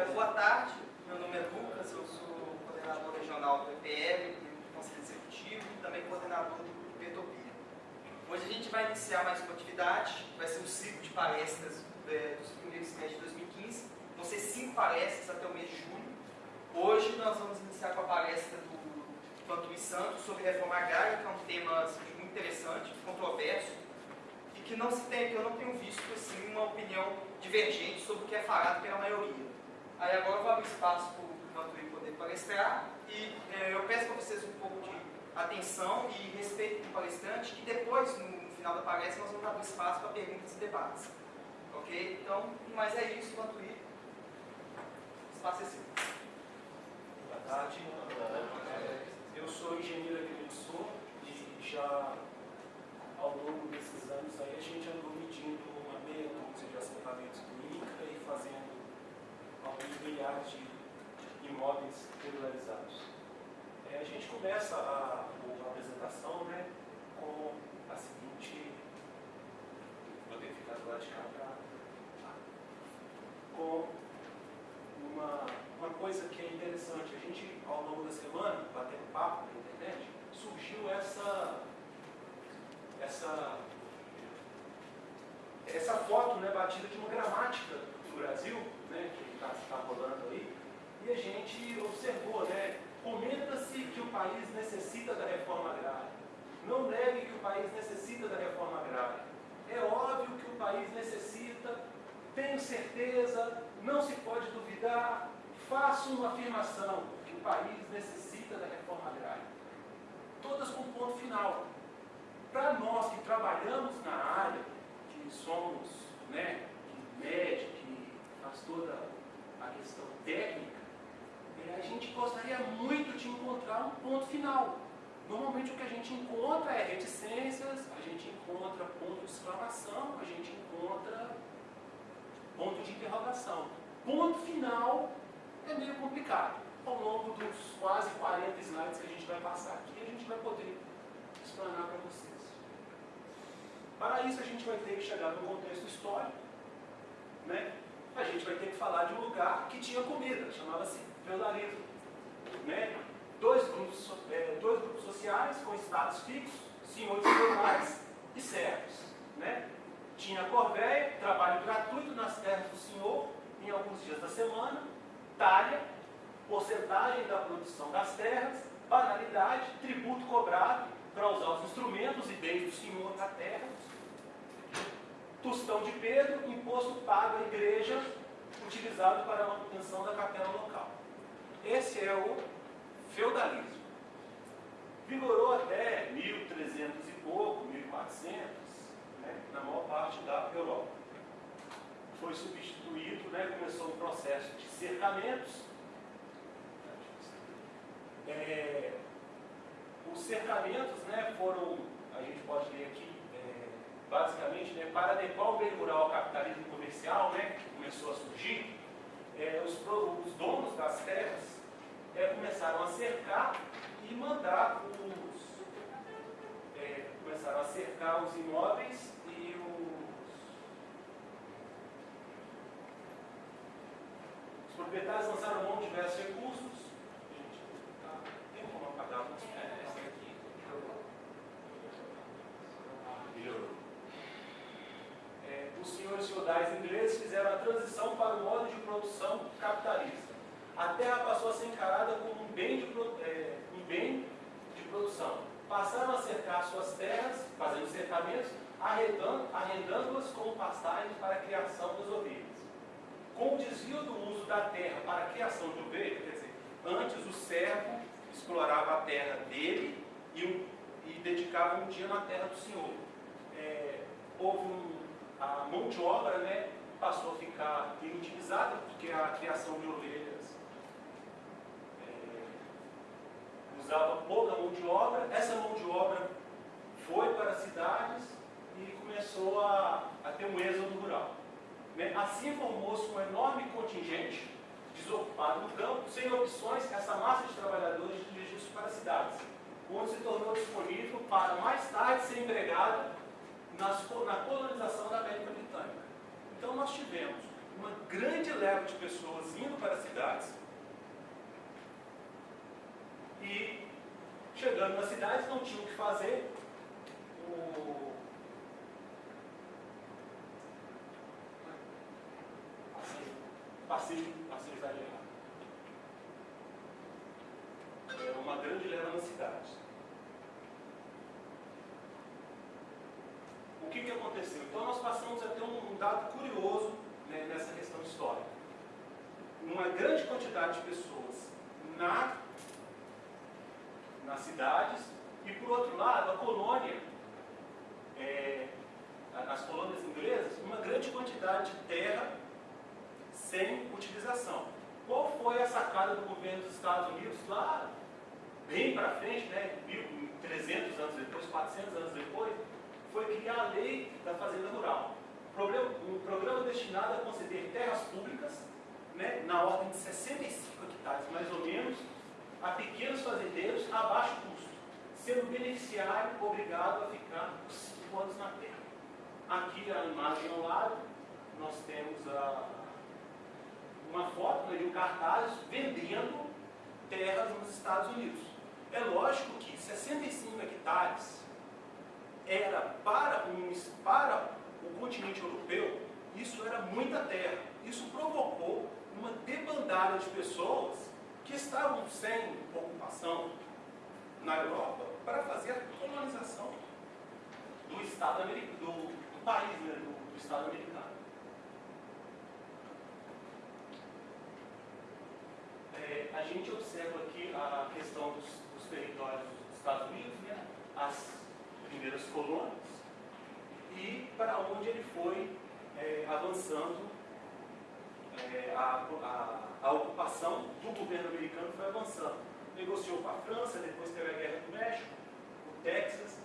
Boa tarde, meu nome é Lucas, eu sou coordenador regional do EPL, do Conselho Executivo e também coordenador do Petopia. Hoje a gente vai iniciar mais uma atividade, vai ser um ciclo de palestras é, dos primeiros meses de 2015, vão ser cinco palestras até o mês de julho. Hoje nós vamos iniciar com a palestra do Pantuí Santos sobre reforma agrária, que é um tema assim, muito interessante, controverso, e que não se tem, que eu não tenho visto assim, uma opinião divergente sobre o que é falado pela maioria. Aí agora eu vou abrir espaço para o Mantuí poder palestrar e é, eu peço para vocês um pouco de atenção e respeito do palestrante, que depois, no, final da palestra, nós vamos abrir espaço para perguntas e debates. Ok? Então, mas é isso, Mantuí. Espaço é seu. Boa tarde. Eu sou engenheiro agrimensor e já ao longo desses anos aí a gente andou medindo uma meia dúzia de assentamentos do INCRA e fazendo alguns milhares de imóveis regularizados. É, a gente começa a, a apresentação né, com a seguinte. Vou ter que ficar do lado de cá pra, com uma, uma coisa que é interessante. A gente, ao longo da semana, batendo papo na internet, surgiu essa, essa, essa foto né, batida de uma gramática do Brasil, né, que está tá rolando aí, e a gente observou, né, comenta-se que o país necessita da reforma agrária. Não negue que o país necessita da reforma agrária. É óbvio que o país necessita, tenho certeza, não se pode duvidar, faço uma afirmação que o país necessita da reforma agrária. Todas com ponto final. Para nós que trabalhamos na área, que somos, né, que que faz toda a questão técnica, é, a gente gostaria muito de encontrar um ponto final. Normalmente o que a gente encontra é reticências, a gente encontra ponto de exclamação, a gente encontra ponto de interrogação. Ponto final é meio complicado. Ao longo dos quase 40 slides que a gente vai passar aqui, a gente vai poder explanar para vocês. Para isso, a gente vai ter que chegar no contexto histórico. Né? A gente vai ter que falar de um lugar que tinha comida, chamava-se feudalismo. Né? Dois, grupos, é, dois grupos sociais com estados fixos, senhores feudais e servos. Né? Tinha corvéia, trabalho gratuito nas terras do senhor, em alguns dias da semana, talha, porcentagem da produção das terras, banalidade, tributo cobrado para usar os instrumentos e bens do senhor da terra, tostão de Pedro, imposto pago à igreja, utilizado para a manutenção da capela local. Esse é o feudalismo. Vigorou até 1300 e pouco, 1400, né, na maior parte da Europa. Foi substituído, né, começou um processo de cercamentos. É, os cercamentos né, foram, a gente pode ler aqui, basicamente, né, para adequar o meio rural ao capitalismo comercial, né, que começou a surgir, é, os, os, donos das terras é, começaram a cercar e mandar os. É, começaram a cercar os imóveis e os. Os proprietários lançaram mão de diversos recursos. Gente, tá, tem como apagar a é, essa aqui? Melhorou. É, os senhores feudais ingleses fizeram a transição para o modo de produção capitalista. A terra passou a ser encarada como um bem de, é, um bem de produção. Passaram a cercar suas terras, fazendo cercamentos, arrendando-as como pastagens para a criação das ovelhas. Com o desvio do uso da terra para a criação de ovelhas, quer dizer, antes o servo explorava a terra dele e, e dedicava um dia na terra do Senhor. É, houve um, a mão de obra né, passou a ficar inutilizada, porque a criação de ovelhas é, usava pouca mão de obra. Essa mão de obra foi para as cidades e começou a, a ter um êxodo rural. Né? Assim formou-se um enorme contingente desocupado no campo, sem opções, essa massa de trabalhadores dirigiu-se para as cidades, onde se tornou disponível para mais tarde ser empregada nas, na colonização da América Britânica. Então nós tivemos uma grande leva de pessoas indo para as cidades e chegando nas cidades não tinham o que fazer. O... Passei, passei exagerado. É uma grande leva nas cidades. O que, que aconteceu? Então nós passamos a ter um, dado curioso né, nessa questão histórica. Uma grande quantidade de pessoas na nas cidades, e por outro lado, a colônia, é, as colônias inglesas, uma grande quantidade de terra sem utilização. Qual foi a sacada do governo dos Estados Unidos lá, bem para frente, né, 300 anos depois, 400 anos depois, foi criar a lei da fazenda rural. Um programa destinado a conceder terras públicas, né, na ordem de 65 hectares mais ou menos, a pequenos fazendeiros a baixo custo, sendo beneficiário obrigado a ficar cinco anos na terra. Aqui a imagem ao lado, nós temos a, uma foto de um cartaz vendendo terras nos Estados Unidos. É lógico que 65 hectares era para, um, para o continente europeu, isso era muita terra. Isso provocou uma debandada de pessoas que estavam sem ocupação na Europa para fazer a colonização do Estado americano, do, país, né, do, do Estado americano. É, a gente observa aqui a questão dos, dos territórios dos Estados Unidos, né, as primeiras colônias, e para onde ele foi é, avançando é, a, a a ocupação do governo americano foi avançando. Negociou com a França, depois teve a Guerra do México, o Texas.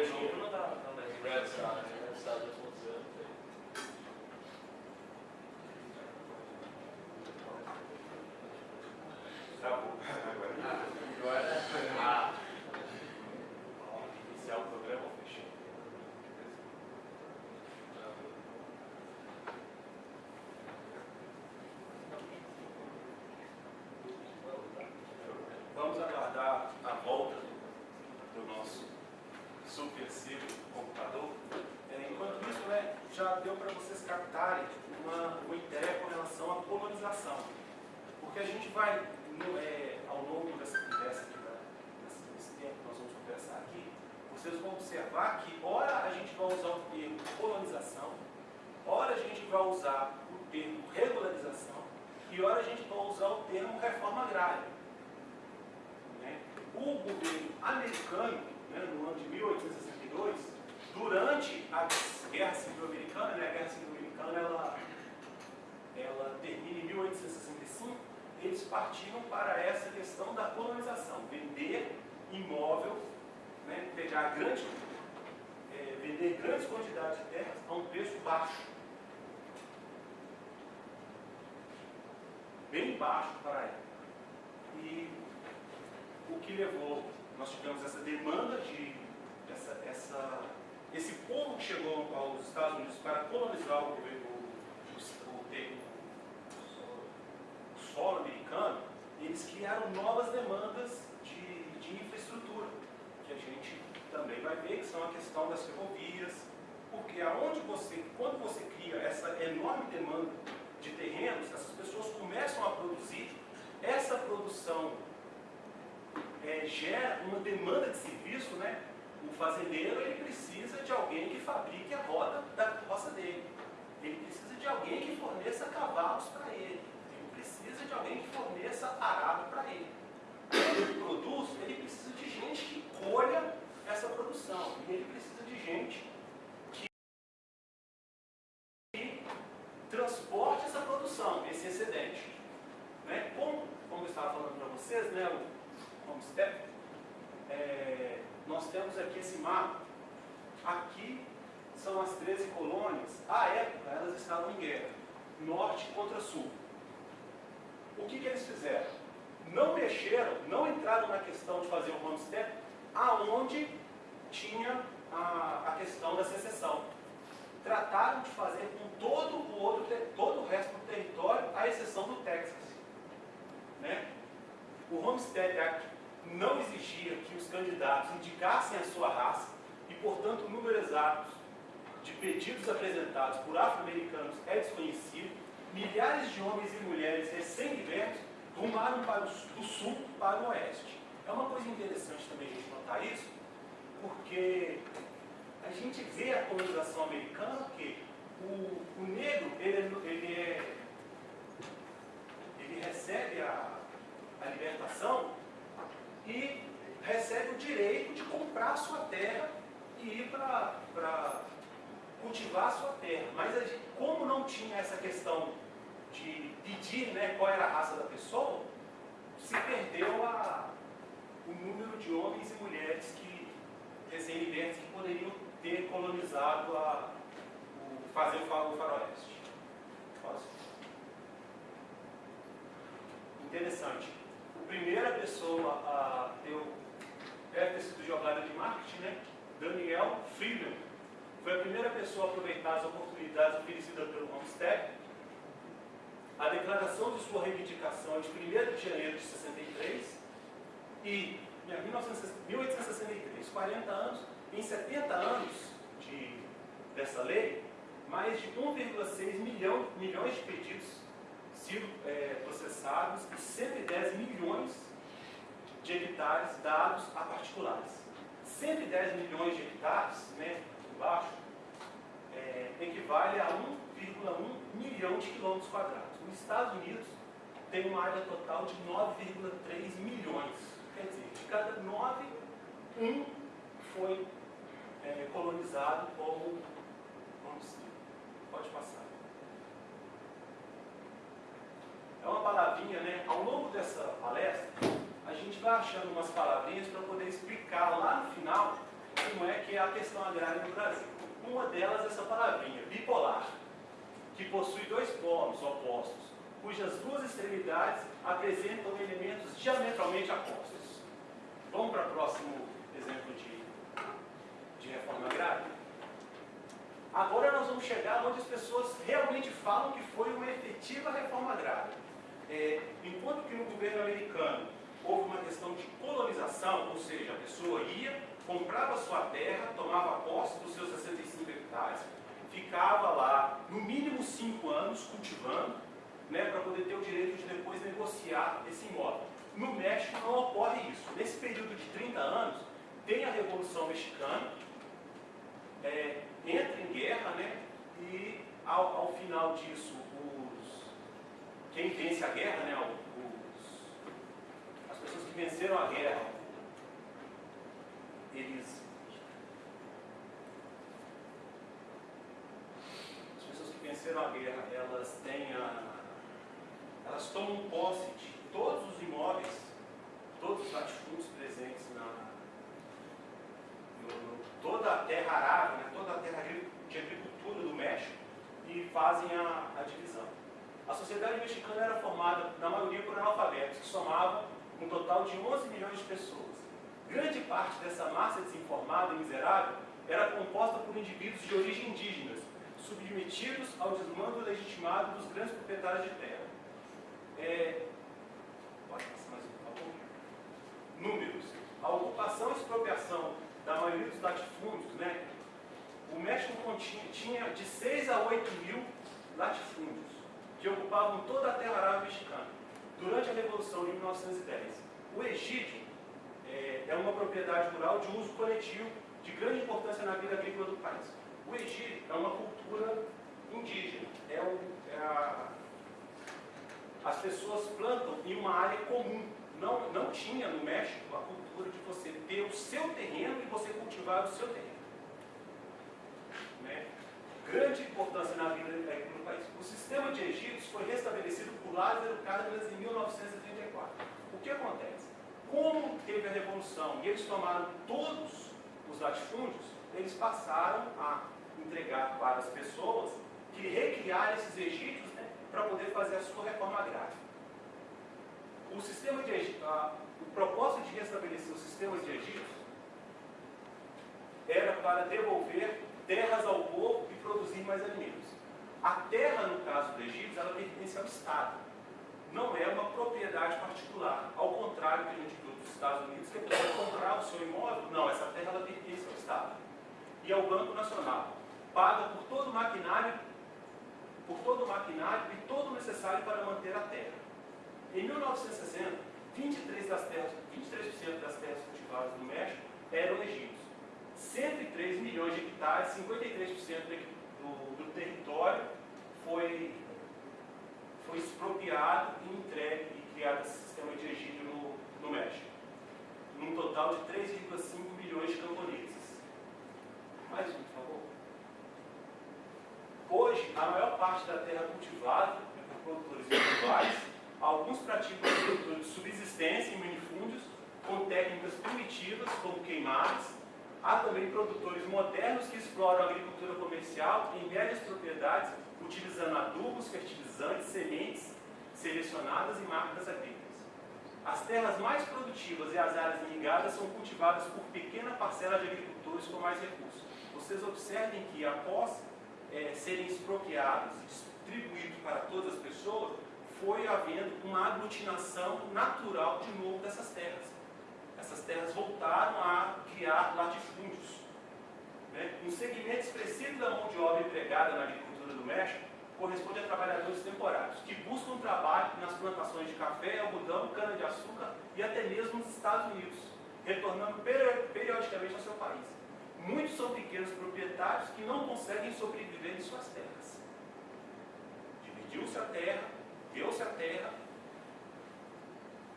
original Red Sox. Uh, já deu para vocês captarem uma, uma ideia com relação à colonização. Porque a gente vai, no, é, ao longo dessa conversa aqui, desse, desse tempo que nós vamos conversar aqui, vocês vão observar que, ora a gente vai usar o termo colonização, ora a gente vai usar o termo regularização, e ora a gente vai usar o termo reforma agrária. Né? O governo americano, né, no ano de 1862, durante a Guerra Civil Americana, né? a Guerra Civil Americana ela, ela termina em 1865, eles partiram para essa questão da colonização, vender imóvel, né? pegar grande, é, vender grandes quantidades de terras a um preço baixo. Bem baixo para a época. E o que levou, nós tivemos essa demanda de essa, essa esse povo que chegou aos Estados Unidos para colonizar o, o, o, o solo americano, eles criaram novas demandas de, de infraestrutura, que a gente também vai ver, que são a questão das ferrovias, porque aonde você, quando você cria essa enorme demanda de terrenos, essas pessoas começam a produzir, essa produção é, gera uma demanda de serviço, né? O fazendeiro ele precisa de alguém que fabrique a roda da roça dele. Ele precisa de alguém que forneça cavalos para ele. Ele precisa de alguém que forneça arado para ele. ele produz, ele precisa de gente que colha essa produção. E ele precisa de gente que transporte essa produção, esse excedente. Né? Como, como eu estava falando para vocês, né, o Homestead, é, nós temos aqui esse mapa. Aqui são as 13 colônias. À época, elas estavam em guerra, norte contra sul. O que, que eles fizeram? Não mexeram, não entraram na questão de fazer o homestead aonde tinha a, a questão da secessão. Trataram de fazer com todo o, outro, todo o resto do território, à exceção do Texas. Né? O Homestead Act não exigia que os candidatos indicassem a sua raça e, portanto, o número exato de pedidos apresentados por afro-americanos é desconhecido. Milhares de homens e mulheres recém-libertos rumaram para o, do sul para o oeste. É uma coisa interessante também a gente notar isso, porque a gente vê a colonização americana que o, o negro ele, é, ele, é, ele recebe a, a libertação e recebe o direito de comprar sua terra e ir para cultivar sua terra. Mas gente, como não tinha essa questão de pedir né, qual era a raça da pessoa, se perdeu a, o número de homens e mulheres que recém-libertos que poderiam ter colonizado a, o, fazer o faroeste. Posso? Interessante. A primeira pessoa a ter o, sido jogada de marketing, né? Daniel Freeman. Foi a primeira pessoa a aproveitar as oportunidades oferecidas pelo Homestead. A declaração de sua reivindicação é de 1 de janeiro de 63 e em 1863, 40 anos, em 70 anos de, dessa lei, mais de 1,6 milhão, milhões de pedidos sido é, processados e 110 milhões de hectares dados a particulares. 110 milhões de hectares, né, embaixo, é, equivale a 1,1 milhão de quilômetros quadrados. Os Estados Unidos tem uma área total de 9,3 milhões Quer dizer, de cada nove, um foi é, colonizado como homicídio. Pode passar. É uma palavrinha, né? Ao longo dessa palestra, a gente vai achando umas palavrinhas para poder explicar lá no final como é que é a questão agrária no Brasil. Uma delas é essa palavrinha, bipolar, que possui dois polos opostos, cujas duas extremidades apresentam elementos diametralmente opostos. Vamos para o próximo exemplo de, de reforma agrária? Agora nós vamos chegar onde as pessoas realmente falam que foi uma efetiva reforma agrária. É, enquanto que no governo americano houve uma questão de colonização, ou seja, a pessoa ia, comprava sua terra, tomava posse dos seus 65 hectares, ficava lá no mínimo 5 anos cultivando, né, para poder ter o direito de depois negociar esse imóvel. No México não ocorre isso. Nesse período de 30 anos, tem a Revolução Mexicana, é, entra em guerra, né? E ao, ao final disso, os, quem vence a guerra, né? Os, as pessoas que venceram a guerra, eles. As pessoas que venceram a guerra, elas têm a. Elas tomam posse de todos os imóveis, todos os latifúndios presentes na no, toda a terra arável, né, toda a terra de agricultura do México e fazem a, a divisão. A sociedade mexicana era formada, na maioria, por analfabetos, que somavam um total de 11 milhões de pessoas. Grande parte dessa massa desinformada e miserável era composta por indivíduos de origem indígena, submetidos ao desmando legitimado dos grandes proprietários de terra. É, Pode passar mais um, por favor? Números. A ocupação e expropriação da maioria dos latifúndios, né? O México tinha de 6 a 8 mil latifúndios, que ocupavam toda a terra arável mexicana, durante a Revolução de 1910. O Egídio é, é uma propriedade rural de uso coletivo de grande importância na vida agrícola do país. O Egídio é uma cultura indígena, é, o, é a as pessoas plantam em uma área comum, não, não tinha no México a cultura de você ter o seu terreno e você cultivar o seu terreno. Né? Grande importância na vida do país. O sistema de Egito foi restabelecido por Lázaro Cárdenas em 1934. O que acontece? Como teve a revolução e eles tomaram todos os latifúndios, eles passaram a entregar para as pessoas que recriar esses egípcios né, para poder fazer a sua reforma agrária. O sistema de Egito, o propósito de restabelecer os sistemas de Egito era para devolver terras ao povo e produzir mais alimentos. A terra, no caso do Egito, ela pertence ao Estado. Não é uma propriedade particular. Ao contrário que a gente viu dos Estados Unidos, que a pessoa comprar o seu imóvel, não, essa terra ela pertence ao Estado. E ao Banco Nacional. Paga por todo o maquinário, por todo o maquinário e todo o necessário para manter a terra. Em 1960, 23%, das terras, 23 das terras cultivadas no México eram egípcios. 103 milhões de hectares, 53% do, do território foi, foi expropriado e entregue e criado esse sistema de egídio no, no México. Num total de 3,5 milhões de camponeses. Mais um, por favor. Hoje, a maior parte da terra cultivada é por produtores individuais Alguns praticam agricultura de subsistência em minifúndios, com técnicas primitivas, como queimadas. Há também produtores modernos que exploram a agricultura comercial em médias propriedades, utilizando adubos, fertilizantes, sementes selecionadas e máquinas agrícolas. As terras mais produtivas e as áreas irrigadas são cultivadas por pequena parcela de agricultores com mais recursos. Vocês observem que após é, serem expropriados e distribuídos para todas as pessoas, foi havendo uma aglutinação natural de novo dessas terras. Essas terras voltaram a criar latifúndios. Né? Um segmento expressivo da mão de obra empregada na agricultura do México corresponde a trabalhadores temporários, que buscam trabalho nas plantações de café, algodão, cana-de-açúcar e até mesmo nos Estados Unidos, retornando periodicamente ao seu país. Muitos são pequenos proprietários que não conseguem sobreviver em suas terras. Dividiu-se a terra, deu-se a terra,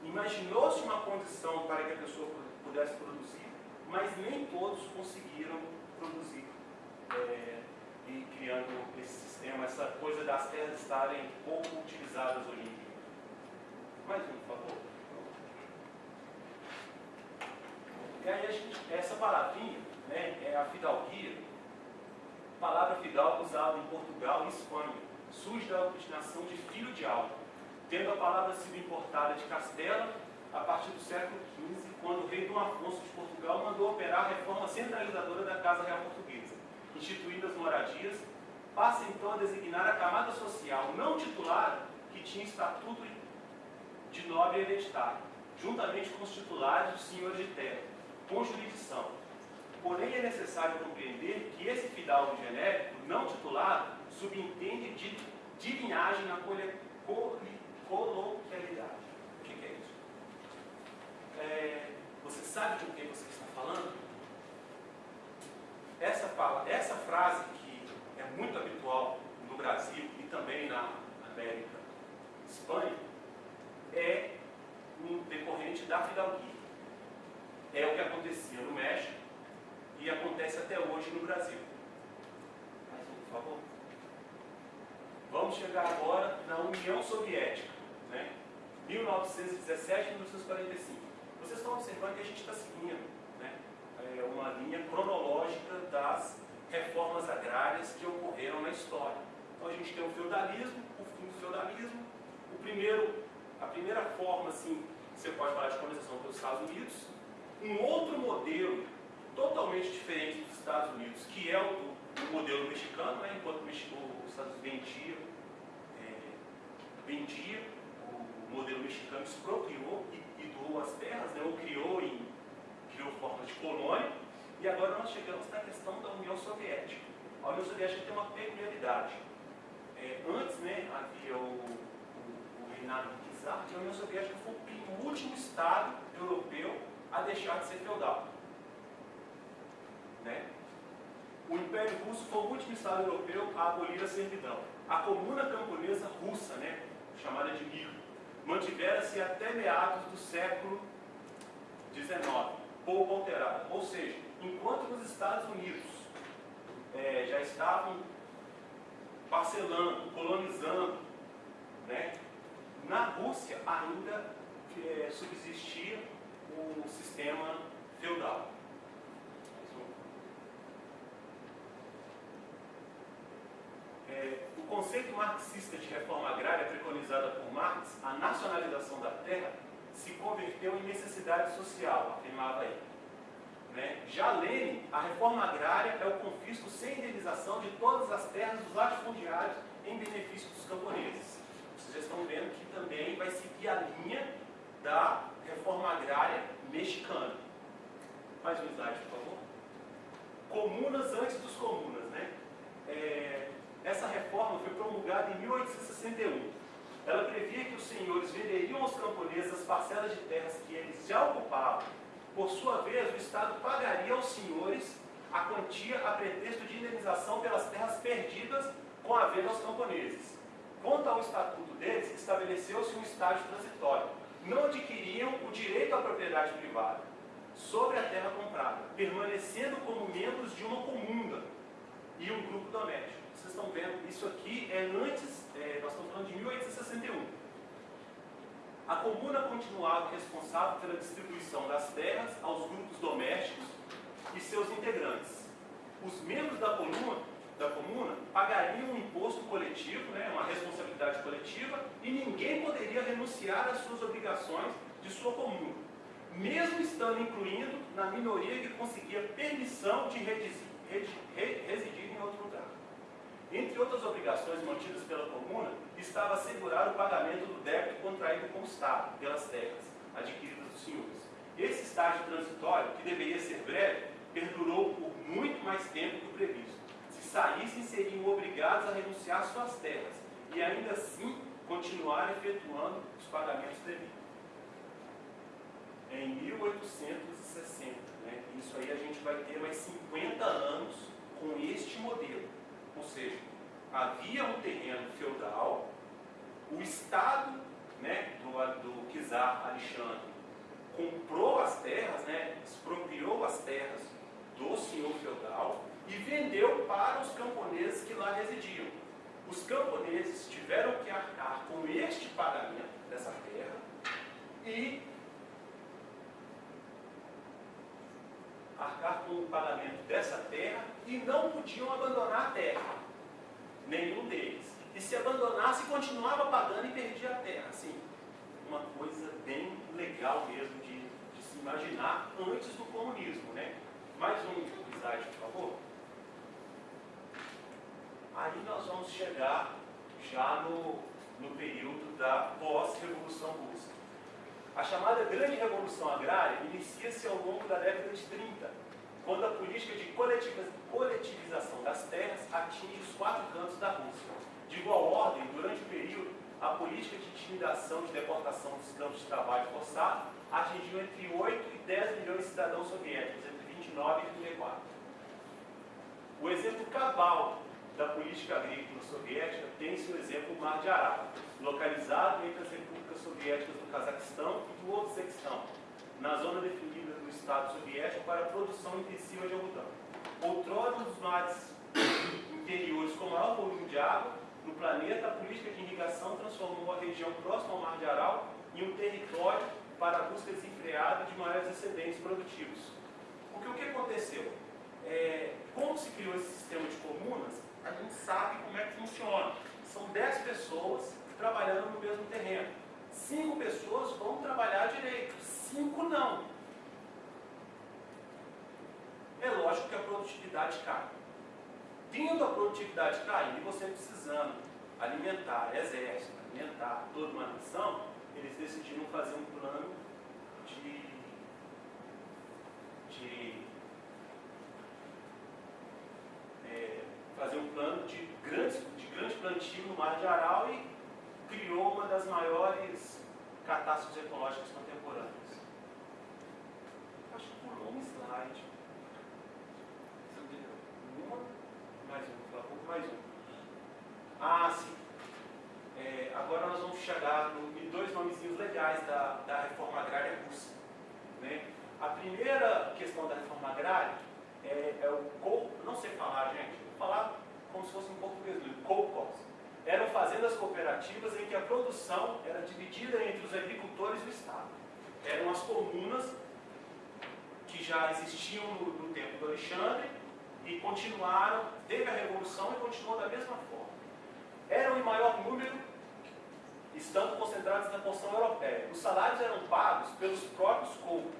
imaginou-se uma condição para que a pessoa pudesse produzir, mas nem todos conseguiram produzir. É, e criando esse sistema, essa coisa das terras estarem pouco utilizadas hoje em dia. Mais um, por favor. E aí a gente, essa palavrinha né, é a fidalguia, palavra fidalgo usada em Portugal e Espanha surge da obstinação de filho de algo, tendo a palavra sido importada de Castela a partir do século XV, quando o rei Dom Afonso de Portugal mandou operar a reforma centralizadora da Casa Real Portuguesa, instituindo as moradias, passa então a designar a camada social não titular que tinha estatuto de nobre hereditário, juntamente com os titulares dos senhores de terra, com jurisdição. Porém, é necessário compreender que esse fidalgo genérico, não titulado, subentende de, de linhagem na coloquialidade. O que, que é isso? É, você sabe de que você está falando? Essa, fala, essa frase que é muito habitual no Brasil e também na América, Espanha, é um decorrente da fidalguia. É o que acontecia no México e acontece até hoje no Brasil. Mais um, por favor. Vamos chegar agora na União Soviética, né? 1917 e 1945. Vocês estão observando que a gente está seguindo né? é uma linha cronológica das reformas agrárias que ocorreram na história. Então a gente tem o feudalismo, o fim do feudalismo, o primeiro, a primeira forma assim, que você pode falar de colonização pelos Estados Unidos, um outro modelo totalmente diferente dos Estados Unidos, que é o, o modelo mexicano, né? enquanto o México Estados Unidos vendia, é, vendia o, modelo mexicano expropriou e, e doou as terras, né, ou criou, em, criou forma de colônia, e agora nós chegamos na questão da União Soviética. A União Soviética tem uma peculiaridade. É, antes né, havia o, o, o reinado de czar, e a União Soviética foi o último Estado europeu a deixar de ser feudal. Né? O Império Russo foi o último Estado europeu a abolir a servidão. A Comuna Camponesa Russa, né, chamada de Mir, mantivera-se até meados do século XIX, pouco alterada. Ou seja, enquanto nos Estados Unidos é, já estavam parcelando, colonizando, né, na Rússia ainda é, subsistia o sistema feudal. É, o conceito marxista de reforma agrária preconizada por Marx, a nacionalização da terra, se converteu em necessidade social, afirmava ele. Né? Já Lenin, a reforma agrária é o confisco sem indenização de todas as terras dos latifundiários em benefício dos camponeses. Vocês estão vendo que também vai seguir a linha da reforma agrária mexicana. Mais um slide, por favor. Comunas antes dos comunas, né? É, essa reforma foi promulgada em 1861. Ela previa que os senhores venderiam aos camponeses as parcelas de terras que eles já ocupavam. Por sua vez, o Estado pagaria aos senhores a quantia a pretexto de indenização pelas terras perdidas com a venda aos camponeses. Quanto ao estatuto deles, estabeleceu-se um estágio transitório. Não adquiriam o direito à propriedade privada sobre a terra comprada, permanecendo como membros de uma comuna e um grupo doméstico estão vendo, isso aqui é antes, é, nós estamos falando de 1861. A comuna continuava responsável pela distribuição das terras aos grupos domésticos e seus integrantes. Os membros da comuna, da comuna pagariam um imposto coletivo, né, uma responsabilidade coletiva, e ninguém poderia renunciar às suas obrigações de sua comuna, mesmo estando incluindo na minoria que conseguia permissão de residir em outro. Entre outras obrigações mantidas pela comuna, estava assegurar o pagamento do débito contraído com o Estado pelas terras adquiridas dos senhores. Esse estágio transitório, que deveria ser breve, perdurou por muito mais tempo do previsto. Se saíssem, seriam obrigados a renunciar às suas terras e ainda assim continuar efetuando os pagamentos devidos. Em 1860, né, isso aí a gente vai ter mais 50 anos com este modelo. Ou seja, havia um terreno feudal, o Estado né, do, do Kizar Alexandre comprou as terras, né, expropriou as terras do senhor feudal e vendeu para os camponeses que lá residiam. Os camponeses tiveram que arcar com este pagamento dessa terra e arcar com o pagamento dessa terra e não podiam abandonar a terra. Nenhum deles. E se abandonasse, continuava pagando e perdia a terra. Assim, uma coisa bem legal mesmo de, de se imaginar antes do comunismo. Né? Mais um slide, por favor. Aí nós vamos chegar já no, no período da pós-revolução russa. A chamada Grande Revolução Agrária inicia-se ao longo da década de 30, quando a política de coletivização das terras atinge os quatro cantos da Rússia. De igual ordem, durante o período, a política de intimidação de deportação dos campos de trabalho forçado atingiu entre 8 e 10 milhões de cidadãos soviéticos, entre 29 e 34. O exemplo cabal da política agrícola soviética tem seu exemplo o Mar de Aral, localizado entre as repúblicas soviéticas do Cazaquistão e do Uzbequistão, na zona definida do Estado soviético para a produção intensiva de algodão. Outrora, um dos mares interiores com maior volume de água no planeta, a política de irrigação transformou a região próxima ao Mar de Aral em um território para a busca desenfreada de maiores excedentes produtivos. Porque o que aconteceu? É, como se criou esse sistema de comunas, a gente sabe como é que funciona. São 10 pessoas trabalhando no mesmo terreno. Cinco pessoas vão trabalhar direito, cinco não. É lógico que a produtividade cai. Tendo a produtividade e você precisando alimentar exército, alimentar toda uma nação, eles decidiram fazer um plano de, de fazer um plano de, grandes, de grande plantio no Mar de Aral e criou uma das maiores catástrofes ecológicas contemporâneas. Acho que pulou um slide. Uma, mais um, por favor, mais um. Ah, sim. É, agora nós vamos chegar no, em dois nomezinhos legais da, da reforma agrária russa. Né? A primeira questão da reforma agrária é, é o... Não sei falar, gente falar como se fosse em português, co-cos. Eram fazendas cooperativas em que a produção era dividida entre os agricultores e o Estado. Eram as comunas que já existiam no, no tempo do Alexandre e continuaram, teve a revolução e continuou da mesma forma. Eram em maior número, estando concentrados na porção europeia. Os salários eram pagos pelos próprios corpos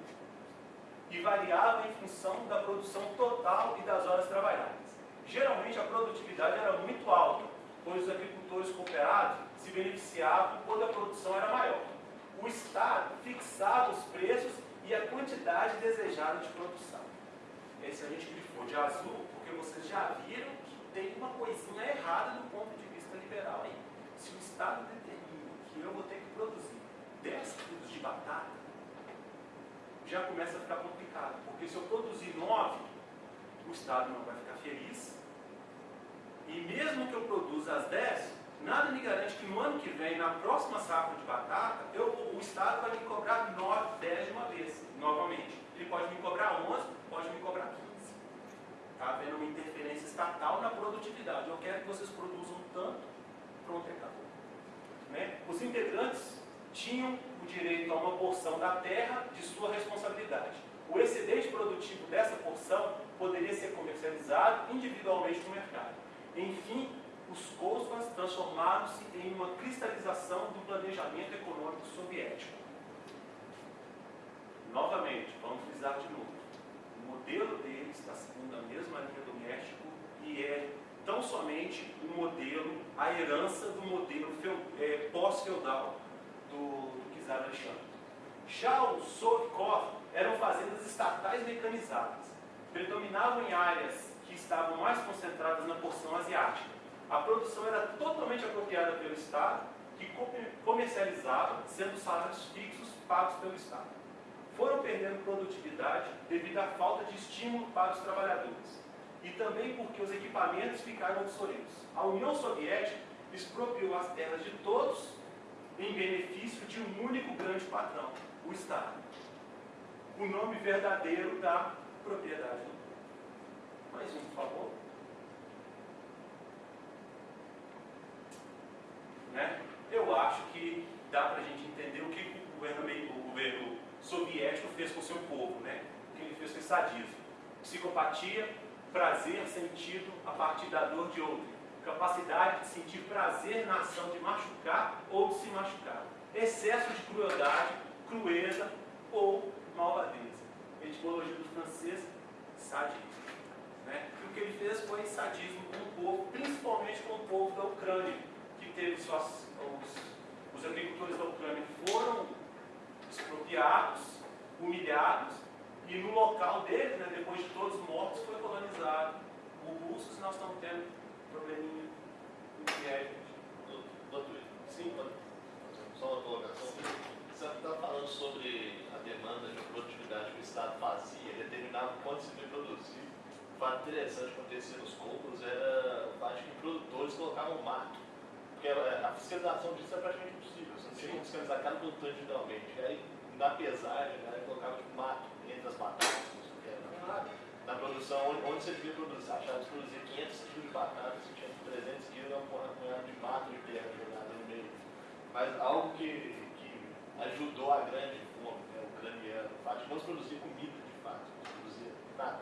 e variavam em função da produção total e das horas trabalhadas. Geralmente a produtividade era muito alta, pois os agricultores cooperados se beneficiavam quando a produção era maior. O Estado fixava os preços e a quantidade desejada de produção. Esse a gente grifou de azul, porque vocês já viram que tem uma coisinha errada do ponto de vista liberal aí. Se o Estado determina que eu vou ter que produzir 10 quilos de batata, já começa a ficar complicado, porque se eu produzir 9, o Estado não vai ficar feliz. E mesmo que eu produza as 10, nada me garante que no ano que vem, na próxima safra de batata, eu, o Estado vai me cobrar 9, 10 de uma vez, novamente. Ele pode me cobrar 11, pode me cobrar 15. Está havendo uma interferência estatal na produtividade. Eu quero que vocês produzam tanto, pronto, acabou. Né? Os integrantes tinham o direito a uma porção da terra de sua responsabilidade. O excedente produtivo dessa porção poderia ser comercializado individualmente no mercado. Enfim, os COSPAS transformaram-se em uma cristalização do planejamento econômico soviético. Novamente, vamos frisar de novo. O modelo deles está seguindo a mesma linha do México e é tão somente o um modelo, a herança do modelo é, pós-feudal do, do czar Alexandre. Já os Sovkov eram fazendas estatais mecanizadas. Predominavam em áreas que estavam mais concentradas na porção asiática. A produção era totalmente apropriada pelo Estado, que comercializava, sendo salários fixos pagos pelo Estado. Foram perdendo produtividade devido à falta de estímulo para os trabalhadores e também porque os equipamentos ficaram obsoletos. A União Soviética expropriou as terras de todos em benefício de um único grande patrão, o Estado. O nome verdadeiro da propriedade. Mais um, por favor. Né? Eu acho que dá para a gente entender o que o governo, o governo soviético fez com o seu povo, né? o que ele fez com esse sadismo. Psicopatia, prazer sentido a partir da dor de outro capacidade de sentir prazer na ação de machucar ou de se machucar, excesso de crueldade, crueza ou malvadeza. Etimologia do francês, sadismo. Né? E o que ele fez foi sadismo com o povo, principalmente com o povo da Ucrânia, que teve suas, os, os agricultores da Ucrânia foram expropriados, humilhados, e no local deles, né, depois de todos mortos, foi colonizado o russos nós estamos tendo probleminha no que é, sim, só uma colocação. Você está falando sobre a demanda de que o Estado fazia, determinava quanto se devia produzir. O fato interessante que acontecia nos cálculos era o fato de que produtores colocavam mato. Porque a fiscalização disso é praticamente impossível. Você não tinha como fiscalizar cada produtor individualmente. E aí, na pesagem, a galera colocava tipo, mato entre as batatas, não sei o que era na produção, onde, onde você devia produzir, achava que produzir 500 quilos de batata, você tinha 300 quilos, era um punhado de mato de terra jogada no meio. Mas algo que, que ajudou a grande fato de não produzir comida de fato, produzir nada,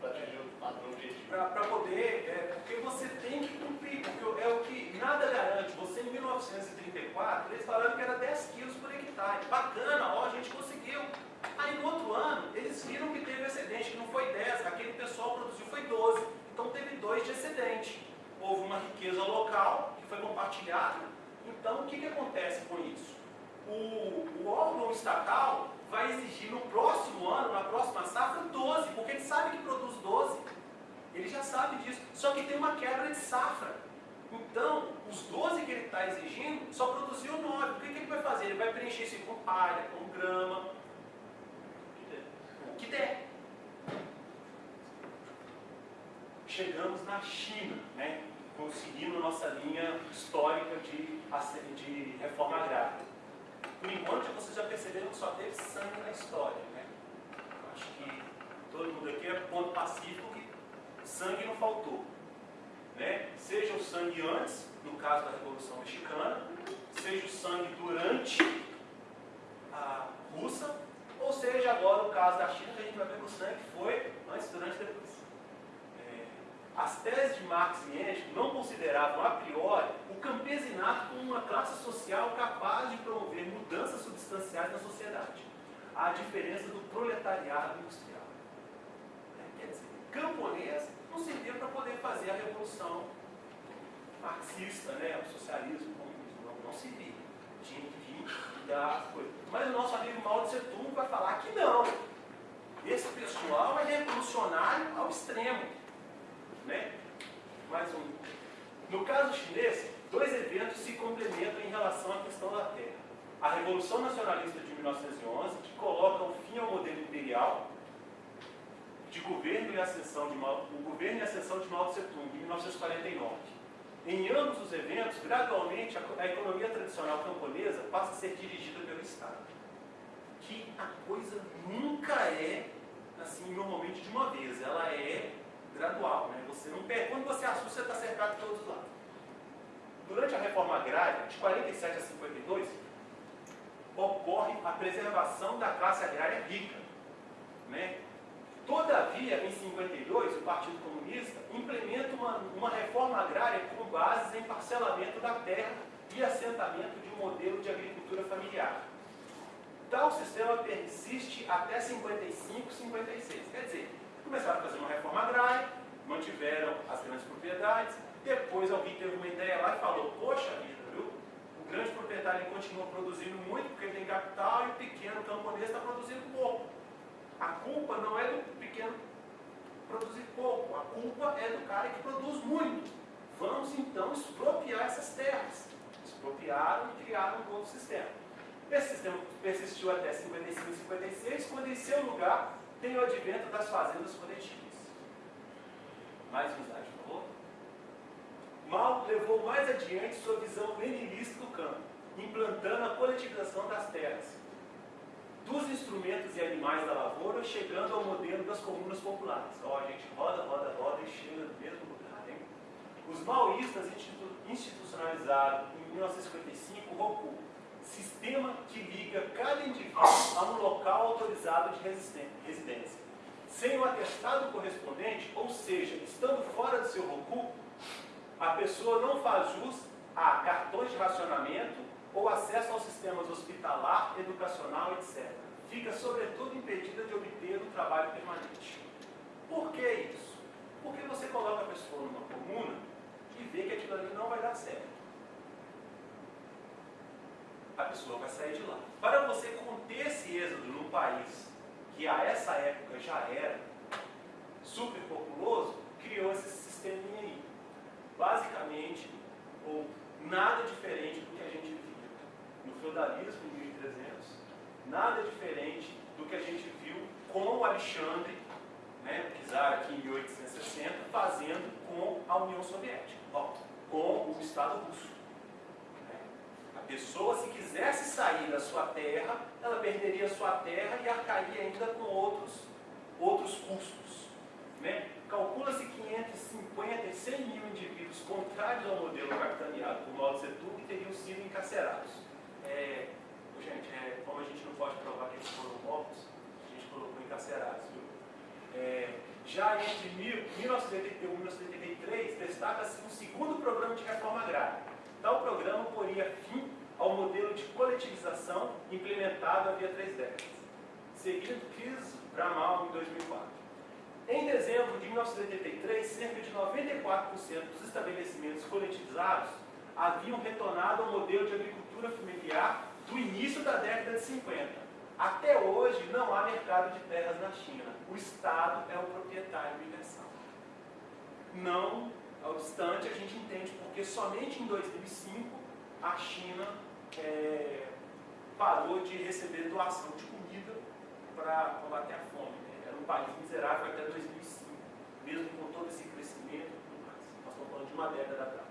para atingir o padrão objetivo. Para poder, é, porque você tem que cumprir, porque é o que nada garante. Você em 1934, eles falaram que era 10 quilos por hectare. Bacana, ó, a gente conseguiu. Aí no outro ano, eles viram que teve excedente, que não foi 10, aquele pessoal produziu foi 12. Então teve 2 de excedente. Houve uma riqueza local que foi compartilhada. Então o que, que acontece com isso? O, o órgão estatal vai exigir no próximo ano, na próxima safra, 12, porque ele sabe que produz 12. Ele já sabe disso. Só que tem uma quebra de safra. Então, os 12 que ele está exigindo só produziu 9. O que, que ele vai fazer? Ele vai preencher isso com palha, com grama, que der. Chegamos na China, né, conseguindo nossa linha histórica de, de reforma agrária. Por enquanto, vocês já perceberam que só teve sangue na história. Né? Acho que todo mundo aqui é ponto faltou. Né? Seja o sangue antes, no caso da Revolução Mexicana, seja o sangue durante a russa, ou seja agora o caso da China, que a gente vai ver que o sangue foi antes, durante e depois. As teses de Marx e Engels não consideravam a priori o campesinato como uma classe social capaz de promover mudanças substanciais na sociedade, à diferença do proletariado industrial. Quer dizer, camponês não servia para poder fazer a revolução marxista, né, o socialismo, o comunismo, não, não servia. Tinha que vir da coisa. Mas o nosso amigo Mao Tse Tung vai falar que não. Esse pessoal é revolucionário ao extremo. Né? Mais um. No caso chinês, dois eventos se complementam em relação à questão da terra. A Revolução Nacionalista de 1911, que coloca o fim ao modelo imperial de governo e ascensão de Mao, o governo e ascensão de Mao Tse Tung, em 1949. Em ambos os eventos, gradualmente, a, economia tradicional camponesa passa a ser dirigida pelo Estado. Que a coisa nunca é, assim, normalmente de uma vez. Ela é gradual, né? Você não perde. Quando você assusta, você está cercado de todos os lados. Durante a reforma agrária, de 47 a 52, ocorre a preservação da classe agrária rica. Né? Todavia, em 52, o Partido Comunista implementa uma, uma reforma agrária com bases em parcelamento da terra e assentamento de um modelo de agricultura familiar. Tal sistema persiste até 55, 56. Quer dizer, começaram a fazer uma reforma agrária, mantiveram as grandes propriedades, depois alguém teve uma ideia lá e falou, poxa vida, viu? O grande proprietário continua produzindo muito porque tem capital e o pequeno camponês está produzindo pouco. A culpa não é do pequeno produzir pouco, a culpa é do cara que produz muito. Vamos então expropriar essas terras. Expropriaram e criaram um novo sistema. Esse sistema persistiu até 55 e 56, quando em seu lugar tem o advento das fazendas coletivas. Mais um slide, por favor. Mal levou mais adiante sua visão leninista do campo, implantando a coletivização das terras, dos instrumentos e animais da lavoura, chegando ao modelo das comunas populares. Ó, a gente roda, roda, roda e chega no mesmo lugar. Hein? Os maoístas institucionalizaram em 1955 o ROCU, sistema que liga cada indivíduo a um local autorizado de residência. Sem o atestado correspondente, ou seja, estando fora do seu ROCU, a pessoa não faz jus a cartões de racionamento, ou acesso aos sistemas hospitalar, educacional, etc. Fica, sobretudo, impedida de obter um trabalho permanente. Por que isso? Porque você coloca a pessoa numa comuna e vê que aquilo ali não vai dar certo. A pessoa vai sair de lá. Para você conter esse êxodo num país que a essa época já era super populoso, criou esse sisteminha aí. Basicamente, ou nada diferente do que a gente no feudalismo em 1300, nada diferente do que a gente viu com o Alexandre, né, o czar aqui em 1860, fazendo com a União Soviética, ó, com o Estado russo. Pessoa, se quisesse sair da sua terra, ela perderia sua terra e arcaria ainda com outros, outros custos. Né? Calcula-se 550 e 100 mil indivíduos contrários ao modelo capitaneado por Mao Tse Tung teriam sido encarcerados. É, gente, é, como a gente não pode provar que eles foram mortos, a gente colocou encarcerados. Viu? É, já entre 1981 e 1983, destaca-se um segundo programa de reforma agrária. Tal programa poria fim ao modelo de coletivização implementado havia três décadas, seguindo Kiss Bramal em 2004. Em dezembro de 1983, cerca de 94% dos estabelecimentos coletivizados haviam retornado ao modelo de agricultura familiar do início da década de 50. Até hoje não há mercado de terras na China. O Estado é o proprietário universal. Não obstante, a gente entende porque somente em 2005 a China é, parou de receber doação de comida para combater a fome. Né? Era um país miserável até 2005, mesmo com todo esse crescimento e tudo mais. Nós estamos falando de uma década atrás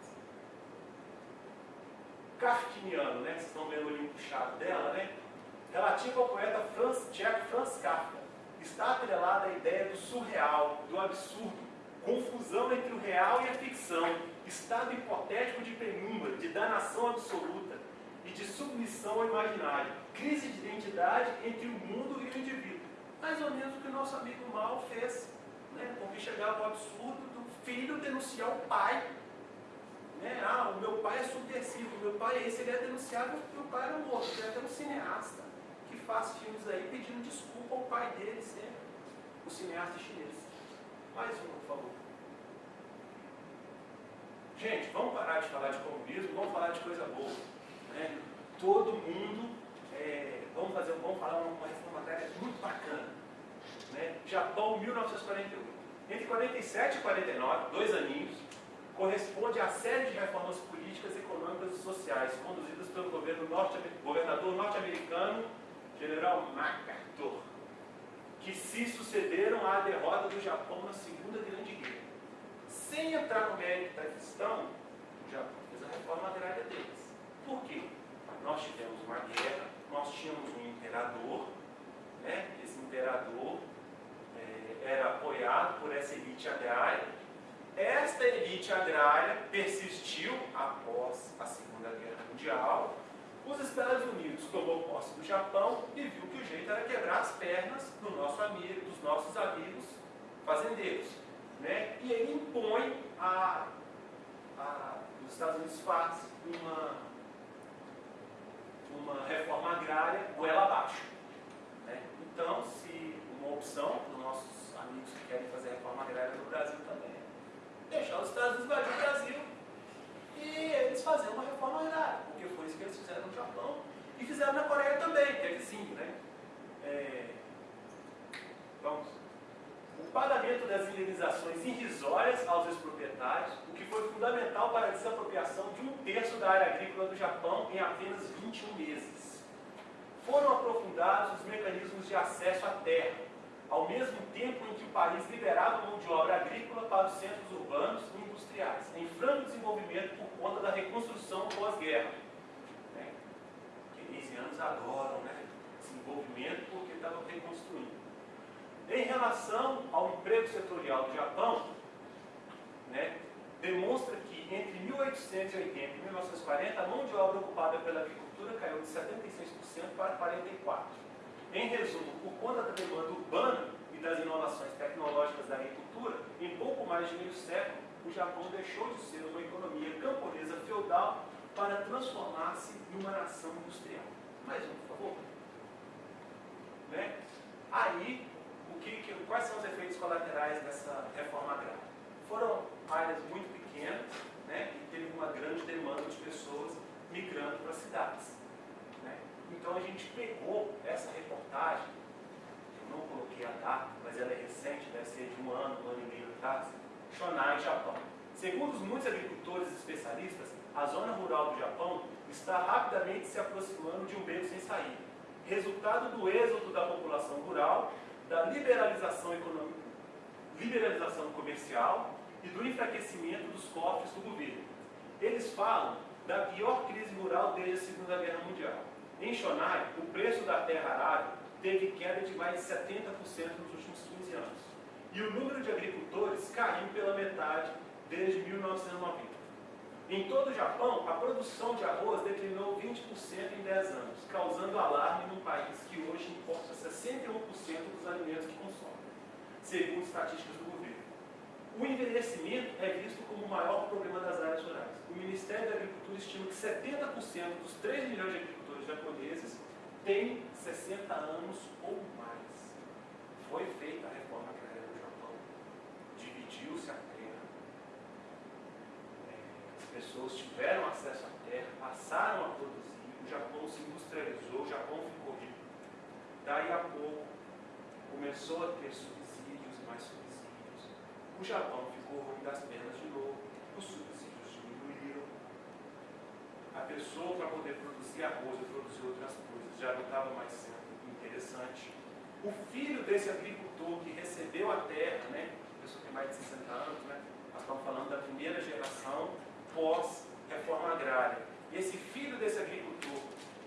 kafkiniano, né? Vocês estão vendo o olhinho puxado dela, né? Relativo ao poeta Franz, tcheco Franz Kafka. Está atrelada a ideia do surreal, do absurdo, confusão entre o real e a ficção, estado hipotético de penumbra, de danação absoluta e de submissão ao imaginário, crise de identidade entre o mundo e o indivíduo. Mais ou menos o que o nosso amigo Mal fez, né? porque chegava o absurdo do filho denunciar o pai. Né? Ah, o meu pai é subversivo, meu pai é esse, ele é denunciado porque o pai era morto, ele é até um cineasta que faz filmes aí pedindo desculpa ao pai dele sempre, o cineasta chinês. Mais um, por favor. Gente, vamos parar de falar de comunismo, vamos falar de coisa boa. Né? Todo mundo, é, vamos, fazer, vamos falar uma reforma agrária muito bacana. Né? Japão, 1948. Entre 47 e 49, dois aninhos, corresponde à série de reformas políticas, econômicas e sociais conduzidas pelo governo norte, governador norte-americano, General MacArthur, que se sucederam à derrota do Japão na Segunda Grande Guerra. Sem entrar no mérito da questão, o Japão fez a reforma agrária deles. Por quê? Nós tivemos uma guerra, nós tínhamos um imperador, né? esse imperador é, era apoiado por essa elite agrária. Esta elite agrária persistiu após a Segunda Guerra Mundial. Os Estados Unidos tomou posse do Japão e viu que o jeito era quebrar as pernas do nosso amigo, dos nossos amigos fazendeiros. Né? E ele impõe a, a os Estados Unidos faz uma, uma reforma agrária goela abaixo. Né? Então, se uma opção para os nossos amigos que querem fazer reforma agrária no Brasil também é deixar os Estados Unidos invadir o Brasil e eles fazerem uma reforma agrária, porque foi isso que eles fizeram no Japão e fizeram na Coreia também, que é vizinho, né? É... Vamos. O pagamento das indenizações irrisórias aos ex-proprietários, o que foi fundamental para a desapropriação de um terço do Japão em apenas 21 meses. Foram aprofundados os mecanismos de acesso à terra, ao mesmo tempo em que o país liberava mão de obra agrícola para os centros urbanos e industriais, em franco desenvolvimento por conta da reconstrução pós-guerra. Né? Keynesianos adoram né? desenvolvimento porque estavam reconstruindo. Em relação ao emprego setorial do Japão, né, demonstra que entre 1880 e 1940 a mão de obra ocupada pela agricultura caiu de 76% para 44%. Em resumo, por conta da demanda urbana e das inovações tecnológicas da agricultura, em pouco mais de meio século, o Japão deixou de ser uma economia camponesa feudal para transformar-se em uma nação industrial. Mais um, por favor. Né? Aí, o que, que, quais são os efeitos colaterais dessa reforma agrária? Foram áreas muito pequenas né, e teve uma grande demanda de pessoas migrando para as cidades. Né? Então a gente pegou essa reportagem, eu não coloquei a data, mas ela é recente, deve ser de um ano, um ano e meio atrás, Shonai, Japão. Segundo muitos agricultores e especialistas, a zona rural do Japão está rapidamente se aproximando de um beco sem saída, resultado do êxodo da população rural da liberalização liberalização comercial e do enfraquecimento dos cofres do governo. Eles falam da pior crise rural desde a Segunda Guerra Mundial. Em Shonai, o preço da terra arável teve queda de mais de 70% nos últimos 15 anos. E o número de agricultores caiu pela metade desde 1990. Em todo o Japão, a produção de arroz declinou 20% em 10 anos, causando alarme num país que hoje importa 61% dos alimentos que consome, segundo estatísticas do governo. O envelhecimento é visto como o maior problema das áreas rurais. O Ministério da Agricultura estima que 70% dos 3 milhões de agricultores japoneses têm 60 anos ou mais. Foi feita a reforma agrária no Japão. Dividiu-se a terra. As pessoas tiveram acesso à terra, passaram a produzir, o Japão se industrializou, o Japão ficou rico. Daí a pouco começou a ter subsídios mais subsídios. O Japão ficou ruim das pernas de novo, os subsídios diminuíram. A pessoa, para poder produzir arroz e produzir outras coisas, já não estava mais sendo interessante. O filho desse agricultor que recebeu a terra, né, a pessoa tem mais de 60 anos, né, nós estamos falando da primeira geração pós-reforma agrária. E esse filho desse agricultor,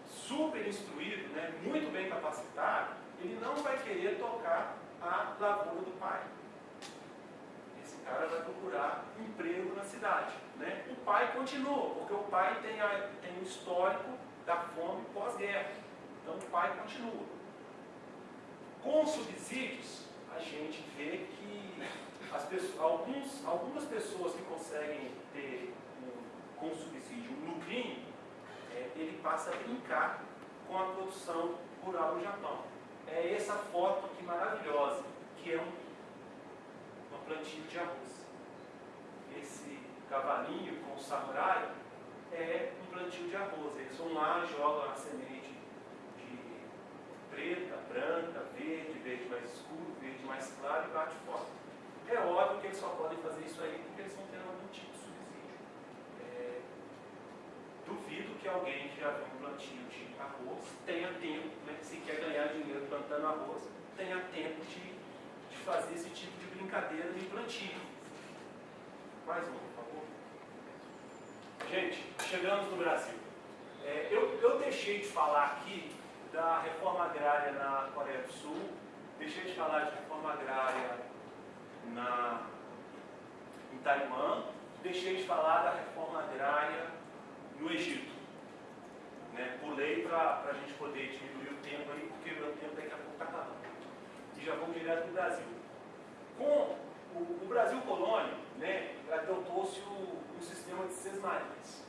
super instruído, né, muito bem capacitado, ele não vai querer tocar a lavoura do pai. Cara vai procurar emprego na cidade. Né? O pai continua, porque o pai tem, a, tem um histórico da fome pós-guerra. Então o pai continua. Com subsídios, a gente vê que as pessoas, alguns, algumas pessoas que conseguem ter um, com subsídio um lucrinho, é, ele passa a brincar com a produção rural no Japão. É essa foto aqui maravilhosa, que é um, plantio de arroz. Esse cavalinho com o samurai é um plantio de arroz. Eles vão lá, jogam a semente de preta, branca, verde, verde mais escuro, verde mais claro e bate fora. É óbvio que eles só podem fazer isso aí porque eles vão ter algum tipo de subsídio. É, duvido que alguém que já viu um plantio de arroz tenha tempo, né, se quer ganhar dinheiro plantando arroz, tenha tempo de, de fazer esse tipo de brincadeira de plantio. Mais um, por favor. Gente, chegamos no Brasil. É, eu, eu deixei de falar aqui da reforma agrária na Coreia do Sul, deixei de falar de reforma agrária na, em Taiwan, deixei de falar da reforma agrária no Egito. Né? Pulei para a gente poder diminuir o tempo aí, porque meu tempo daqui a pouco está acabando. E já vou direto para o Brasil. Com o, o Brasil colônia, né, adotou-se o, o sistema de sesmarias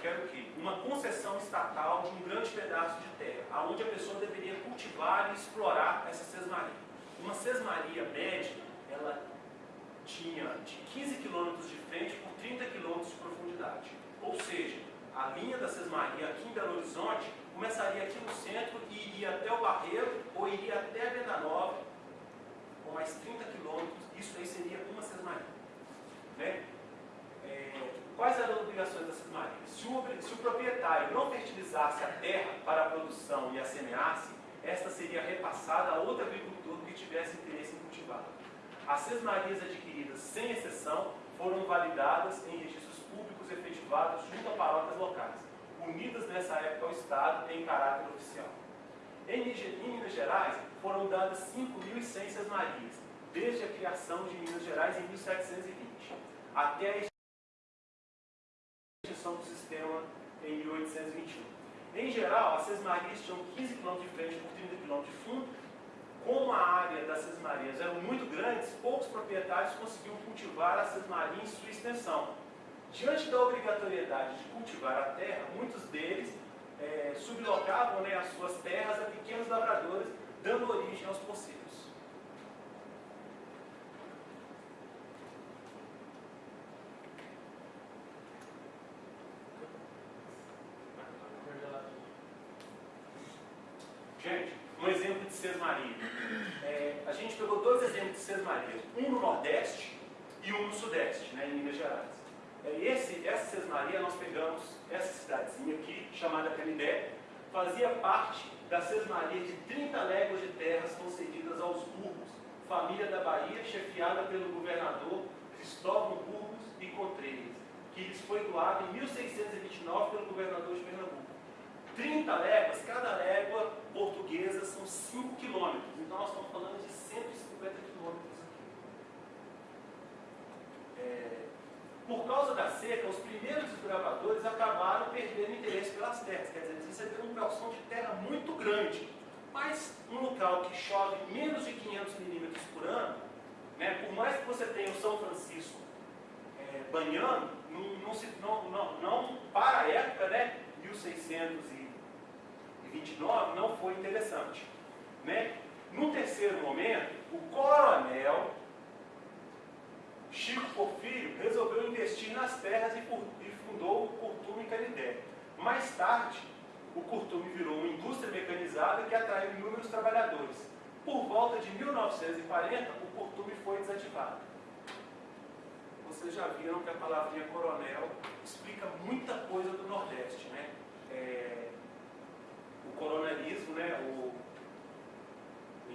que era o quê? Uma concessão estatal de um grande pedaço de terra, onde a pessoa deveria cultivar e explorar essa sesmaria. Uma sesmaria média, ela tinha de 15 quilômetros de frente por 30 quilômetros de profundidade. Ou seja, a linha da sesmaria aqui em Belo Horizonte começaria aqui no centro e iria até o Barreiro ou iria até a Venda Nova, mais 30 quilômetros, isso aí seria uma sesmaria. Né? É, quais eram as obrigações da sesmaria? Se o, se o proprietário não fertilizasse a terra para a produção e a semeasse, esta seria repassada a outro agricultor que tivesse interesse em cultivá-la. As sesmarias adquiridas, sem exceção, foram validadas em registros públicos efetivados junto a paróquias locais, unidas nessa época ao Estado em caráter oficial. Em, Minas Gerais, foram dadas 5.100 sesmarias, desde a criação de Minas Gerais em 1720, até a extinção do sistema em 1821. Em geral, as sesmarias tinham 15 km de frente por 30 km de fundo. Como a área das sesmarias eram muito grandes, poucos proprietários conseguiam cultivar a sesmaria em sua extensão. Diante da obrigatoriedade de cultivar a terra, muitos deles é, sublocavam né, as suas terras a pequenos lavradores, dando origem aos poceiros. Gente, um exemplo de sesmaria. É, a gente pegou dois exemplos de sesmaria, um no Nordeste e um no Sudeste, né, em Minas Gerais. É, esse, essa sesmaria, nós pegamos essa cidadezinha aqui, chamada Canidé, fazia parte da sesmaria de 30 léguas de terras concedidas aos Burgos, família da Bahia, chefiada pelo governador Cristóvão Burgos e Contreiras, que lhes foi doado em 1629 pelo governador de Pernambuco. 30 léguas, cada légua portuguesa são 5 quilômetros. Então nós estamos falando de 150 quilômetros aqui. É, por causa da seca, os primeiros desbravadores acabaram perdendo interesse pelas terras. Quer dizer, eles receberam um calção de terra muito grande. Mas um local que chove menos de 500 milímetros por ano, né, por mais que você tenha o São Francisco é, banhando, não, não, se, não, não, não, para a época, né, 1629, não foi interessante. Né? No terceiro momento, o coronel Chico Porfírio resolveu investir nas terras e fundou o Curtume Canidé. Mais tarde, o Curtume virou uma indústria mecanizada que atraiu inúmeros trabalhadores. Por volta de 1940, o Curtume foi desativado. Vocês já viram que a palavrinha coronel explica muita coisa do Nordeste, né? É, o coronelismo, né? O,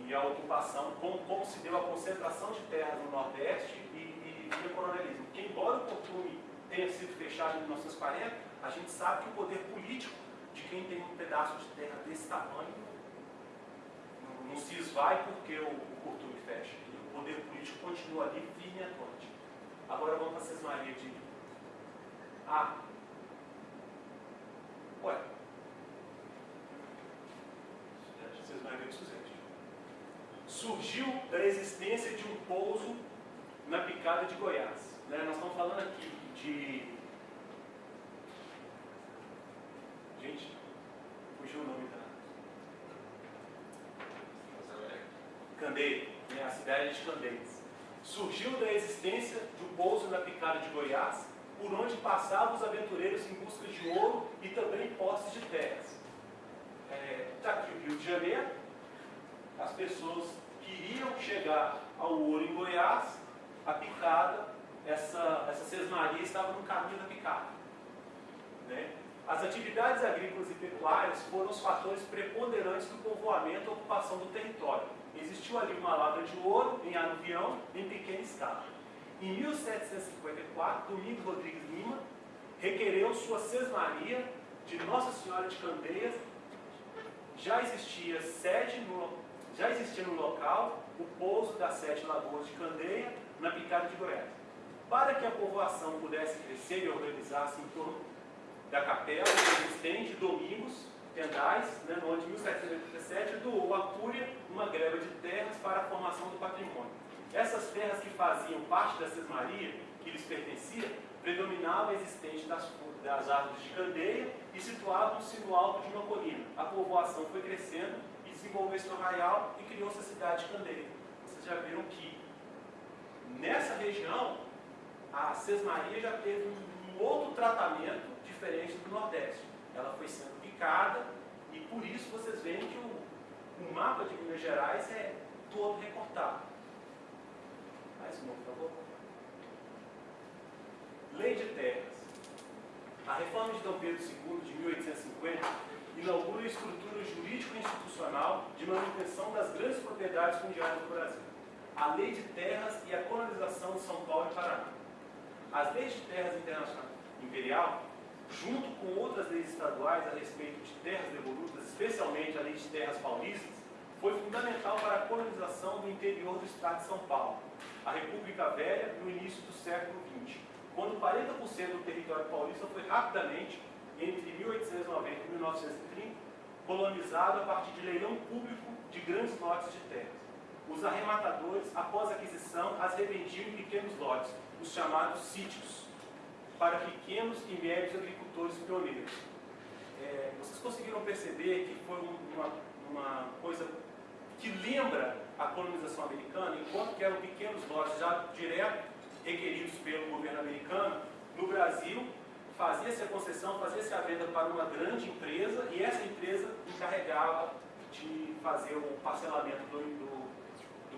e a ocupação, como, como, se deu a concentração de terras no Nordeste e, e, coronelismo. Porque embora o Curtume tenha sido fechado em 1940, a gente sabe que o poder político de quem tem um pedaço de terra desse tamanho não, se esvai porque o, o Curtume fecha. E o poder político continua ali firme e atuante. Agora vamos para a sesmaria de A. Ué. Sesmaria de Suzete. Surgiu da existência de um pouso na picada de Goiás. Né? Nós estamos falando aqui de. Gente, fugiu o nome da. Candeia, né? a cidade de Candeias. Surgiu da existência de um pouso na picada de Goiás, por onde passavam os aventureiros em busca de ouro e também posses de terras. Está é, tá aqui o Rio de Janeiro, as pessoas queriam chegar ao ouro em Goiás, a picada, essa, essa sesmaria estava no caminho da picada. Né? As atividades agrícolas e pecuárias foram os fatores preponderantes do povoamento e ocupação do território. Existiu ali uma lavra de ouro em aluvião em pequena escala. Em 1754, Domingos Rodrigues Lima requereu sua sesmaria de Nossa Senhora de Candeias. Já existia sede no, já existia no local o pouso das sete lagoas de Candeia, na picada de Goiás. Para que a povoação pudesse crescer e organizar-se em torno da capela existente, Domingos Tendais, né, no ano de 1787, doou à Cúria uma greva de terras para a formação do patrimônio. Essas terras que faziam parte da Sesmaria, que lhes pertencia, predominava a existência das, das árvores de candeia e situavam-se no alto de uma colina. A povoação foi crescendo e desenvolveu-se no arraial e criou-se a cidade de Candeia. Vocês já viram que nessa região a Sesmaria já teve um outro tratamento diferente do Nordeste. Ela foi sendo picada e por isso vocês veem que o, o mapa de Minas Gerais é todo recortado. Mais um, por favor. Lei de Terras. A reforma de Dom Pedro II, de 1850, inaugura a estrutura jurídico-institucional de manutenção das grandes propriedades fundiárias do Brasil. A Lei de Terras e a colonização de São Paulo e Paraná. As leis de terras internacional imperial, junto com outras leis estaduais a respeito de terras devolutas, especialmente a Lei de Terras Paulistas, foi fundamental para a colonização do interior do estado de São Paulo, a República Velha, no início do século XX, quando 40% do território paulista foi rapidamente, entre 1890 e 1930, colonizado a partir de leilão público de grandes lotes de terras. Os arrematadores, após aquisição, as revendiam em pequenos lotes, os chamados sítios, para pequenos e médios agricultores pioneiros. É, vocês conseguiram perceber que foi uma, uma coisa que lembra a colonização americana, enquanto que eram pequenos lotes já direto requeridos pelo governo americano, no Brasil fazia-se a concessão, fazia-se a venda para uma grande empresa e essa empresa encarregava de fazer o parcelamento do, do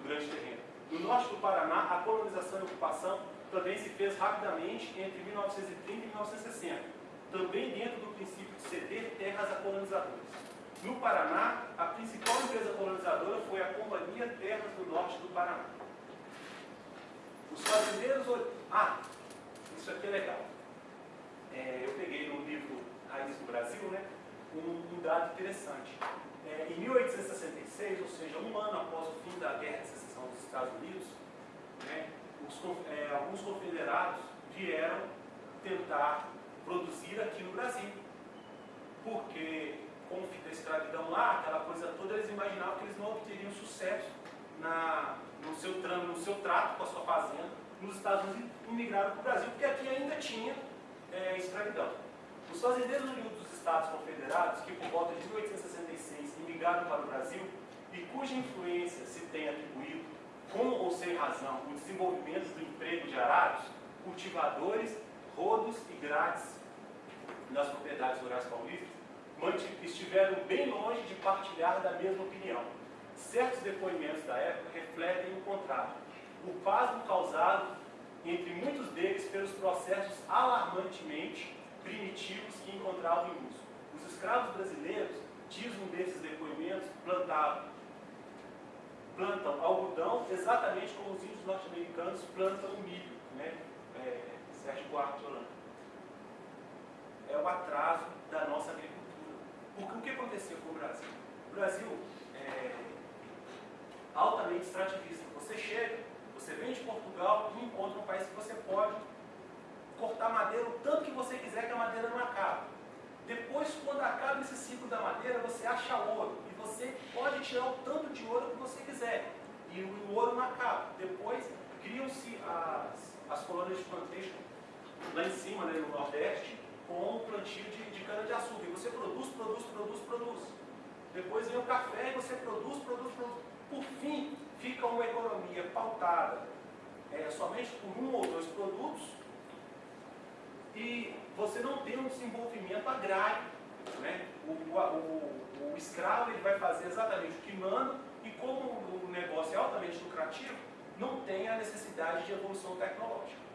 grande terreno. No norte do Paraná, a colonização e ocupação também se fez rapidamente entre 1930 e 1960, também dentro do princípio de ceder terras a colonizadores. No Paraná, a principal empresa colonizadora foi a Companhia Terras do Norte do Paraná. Os fazendeiros. Ah, isso aqui é legal. É, eu peguei no livro Raiz do Brasil né, um, um dado interessante. É, em 1866, ou seja, um ano após o fim da Guerra de Estados Unidos, né, os, é, alguns confederados vieram tentar produzir aqui no Brasil. Porque, com o fim da escravidão lá, aquela coisa toda, eles imaginavam que eles não obteriam sucesso na, no, seu, no seu trato com a sua fazenda nos Estados Unidos e migraram para o Brasil, porque aqui ainda tinha é, escravidão. Os fazendeiros oriundos dos Estados Confederados, que por volta de 1866 imigraram para o Brasil e cuja influência se tem atribuído com ou sem razão, o desenvolvimento do emprego de arados, cultivadores, rodos e grades nas propriedades rurais paulistas, estiveram bem longe de partilhar da mesma opinião. Certos depoimentos da época refletem o contrário. O pasmo causado entre muitos deles pelos processos alarmantemente primitivos que encontravam em uso. Os escravos brasileiros, diz um desses depoimentos, plantavam plantam algodão exatamente como os índios norte-americanos plantam o milho, né? É, Sérgio Buarque de Holanda. É o atraso da nossa agricultura. Porque o que aconteceu com o Brasil? O Brasil é altamente extrativista. Você chega Você vem de Portugal e encontra um país que você pode cortar madeira o tanto que você quiser que a madeira não acaba. Depois, quando acaba esse ciclo da madeira, você acha ouro. Pode tirar o tanto de ouro que você quiser. E o ouro não acaba. Depois, criam-se as, as colônias de plantation lá em cima, né, no Nordeste, com o plantio de, de cana-de-açúcar. E você produz, produz, produz, produz. Depois vem o café e você produz, produz, produz. Por fim, fica uma economia pautada é, somente por um ou dois produtos e você não tem um desenvolvimento agrário. Né? O, o, o, escravo ele vai fazer exatamente o que manda e como o negócio é altamente lucrativo, não tem a necessidade de evolução tecnológica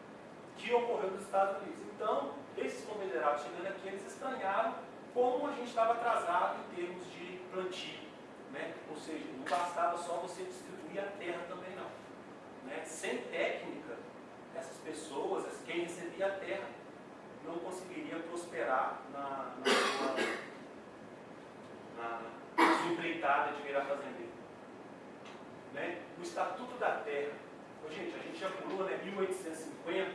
que ocorreu nos Estados Unidos. Então, esses confederados chegando aqui, eles estranharam como a gente estava atrasado em termos de plantio. Né? Ou seja, não bastava só você distribuir a terra também não. Né? Sem técnica, essas pessoas, quem recebia a terra, não conseguiria prosperar na, na, na, na sua empreitada de virar fazendeiro. Né? O Estatuto da Terra, gente, a gente já pulou, né, 1850,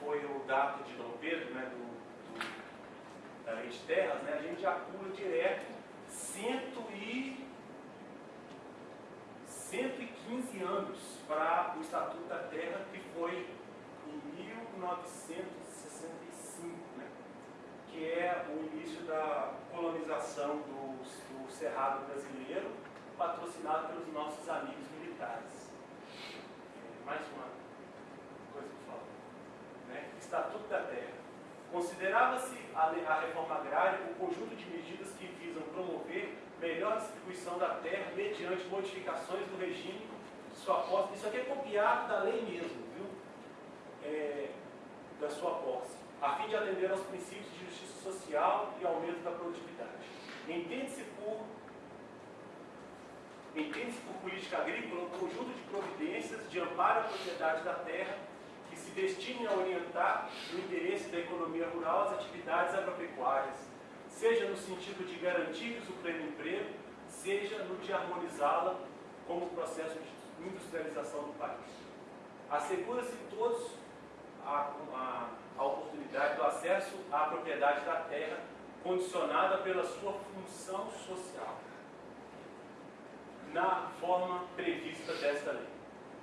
foi o dado de Dom Pedro, né, do, do, da Lei de Terras, né, a gente já pula direto cento e, 115 anos para o Estatuto da Terra, que foi em 1900 que é o início da colonização do, do Cerrado brasileiro, patrocinado pelos nossos amigos militares. É, mais uma coisa que falo. Né? Estatuto da Terra. Considerava-se a, a reforma agrária o conjunto de medidas que visam promover melhor distribuição da terra mediante modificações do regime de sua posse. Isso aqui é copiado da lei mesmo, viu? É, da sua posse, a fim de atender aos princípios de justiça social e aumento da produtividade. Entende-se por, entende por política agrícola um conjunto de providências de amparo à propriedade da terra que se destinem a orientar no interesse da economia rural as atividades agropecuárias, seja no sentido de garantir o pleno emprego, seja no de harmonizá-la como processo de industrialização do país. Assegura-se todos a, a a oportunidade do acesso à propriedade da terra, condicionada pela sua função social, na forma prevista desta lei.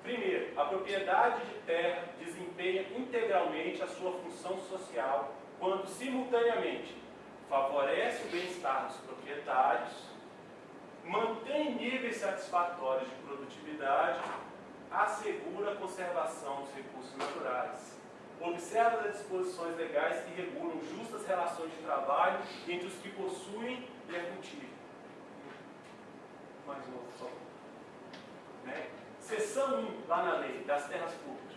Primeiro, a propriedade de terra desempenha integralmente a sua função social quando, simultaneamente, favorece o bem-estar dos proprietários, mantém níveis satisfatórios de produtividade, assegura a conservação dos recursos naturais, observa as disposições legais que regulam justas relações de trabalho entre os que possuem e a cultivam. Mais uma só. Né? Seção 1, lá na lei, das terras públicas.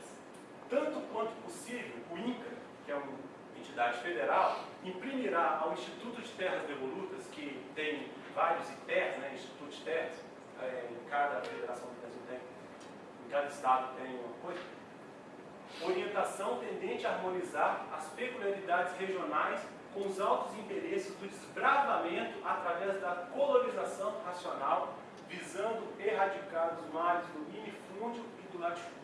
Tanto quanto possível, o INCA, que é uma entidade federal, imprimirá ao Instituto de Terras Devolutas, que tem vários ITERs, né, Instituto de Terras, é, em cada federação do Brasil tem, em cada estado tem uma coisa, orientação tendente a harmonizar as peculiaridades regionais com os altos interesses do desbravamento através da colonização racional, visando erradicar os males do minifúndio e do latifúndio.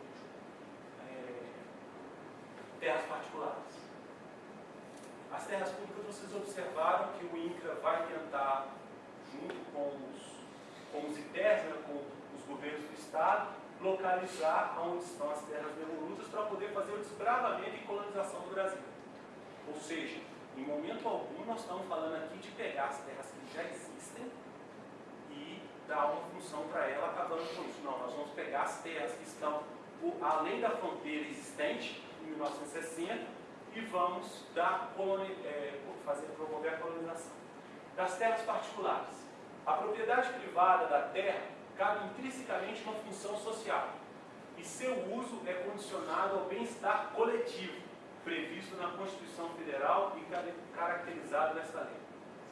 É, terras particulares. As terras públicas, vocês observaram que o INCRA vai tentar, junto com os, com os né, com os governos do Estado, localizar onde estão as terras devolutas para poder fazer o desbravamento e colonização do Brasil. Ou seja, em momento algum nós estamos falando aqui de pegar as terras que já existem e dar uma função para ela acabando com isso. Não, nós vamos pegar as terras que estão além da fronteira existente, em 1960, e vamos dar, é, fazer, promover a colonização. Das terras particulares. A propriedade privada da terra cabe intrinsecamente uma função social e seu uso é condicionado ao bem-estar coletivo, previsto na Constituição Federal e caracterizado nesta lei.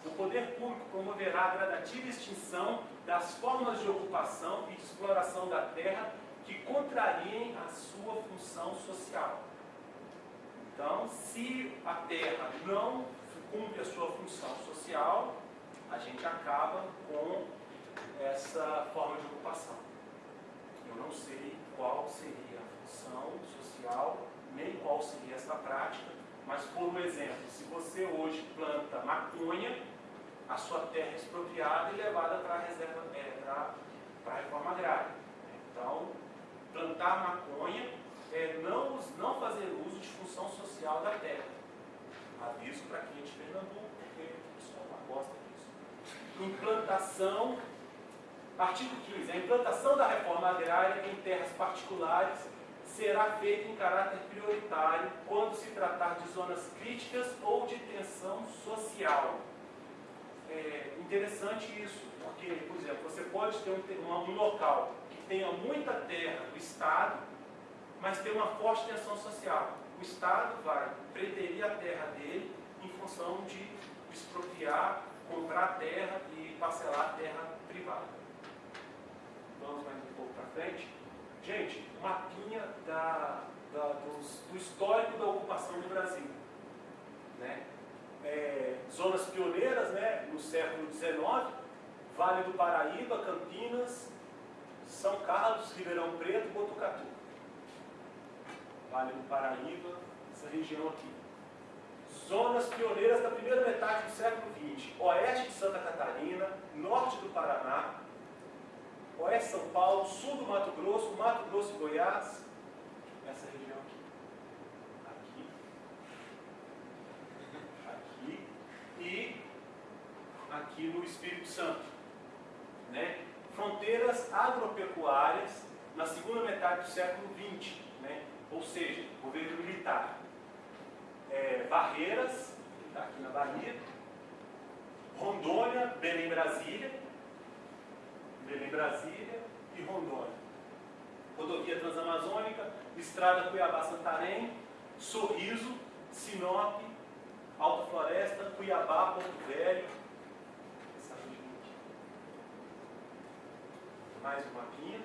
O poder público promoverá a gradativa extinção das formas de ocupação e de exploração da terra que contrariem a sua função social. Então, se a terra não cumpre a sua função social, a gente acaba com essa forma de ocupação. Eu não sei qual seria a função social, nem qual seria essa prática, mas por exemplo, se você hoje planta maconha, a sua terra é expropriada e levada para a reserva, é, para a reforma agrária. Então, plantar maconha é não, não fazer uso de função social da terra. Aviso para quem é de Pernambuco, porque o pessoal não gosta disso. Implantação, artigo 15. A implantação da reforma agrária em terras particulares será feita em caráter prioritário quando se tratar de zonas críticas ou de tensão social. É interessante isso, porque, por exemplo, você pode ter um, um local que tenha muita terra do Estado, mas tem uma forte tensão social. O Estado vai preterir a terra dele em função de expropriar, comprar terra e parcelar terra privada. Vamos mais um pouco para frente. Gente, mapinha da, da, dos, do histórico da ocupação do Brasil. Né? É, zonas pioneiras né, no século XIX, Vale do Paraíba, Campinas, São Carlos, Ribeirão Preto, Botucatu. Vale do Paraíba, essa região aqui. Zonas pioneiras da primeira metade do século XX. Oeste de Santa Catarina, norte do Paraná, oeste de São Paulo, sul do Mato Grosso, Mato Grosso e Goiás, essa região aqui. Aqui. Aqui. E aqui no Espírito Santo. Né? Fronteiras agropecuárias na segunda metade do século XX. Né? Ou seja, governo militar. É, Barreiras, que está aqui na Bahia. Rondônia, Belém, Brasília Brasília e Rondônia. Rodovia Transamazônica, Estrada Cuiabá-Santarém, Sorriso, Sinop, Alta Floresta, Cuiabá, Porto Velho. Mais um mapinha.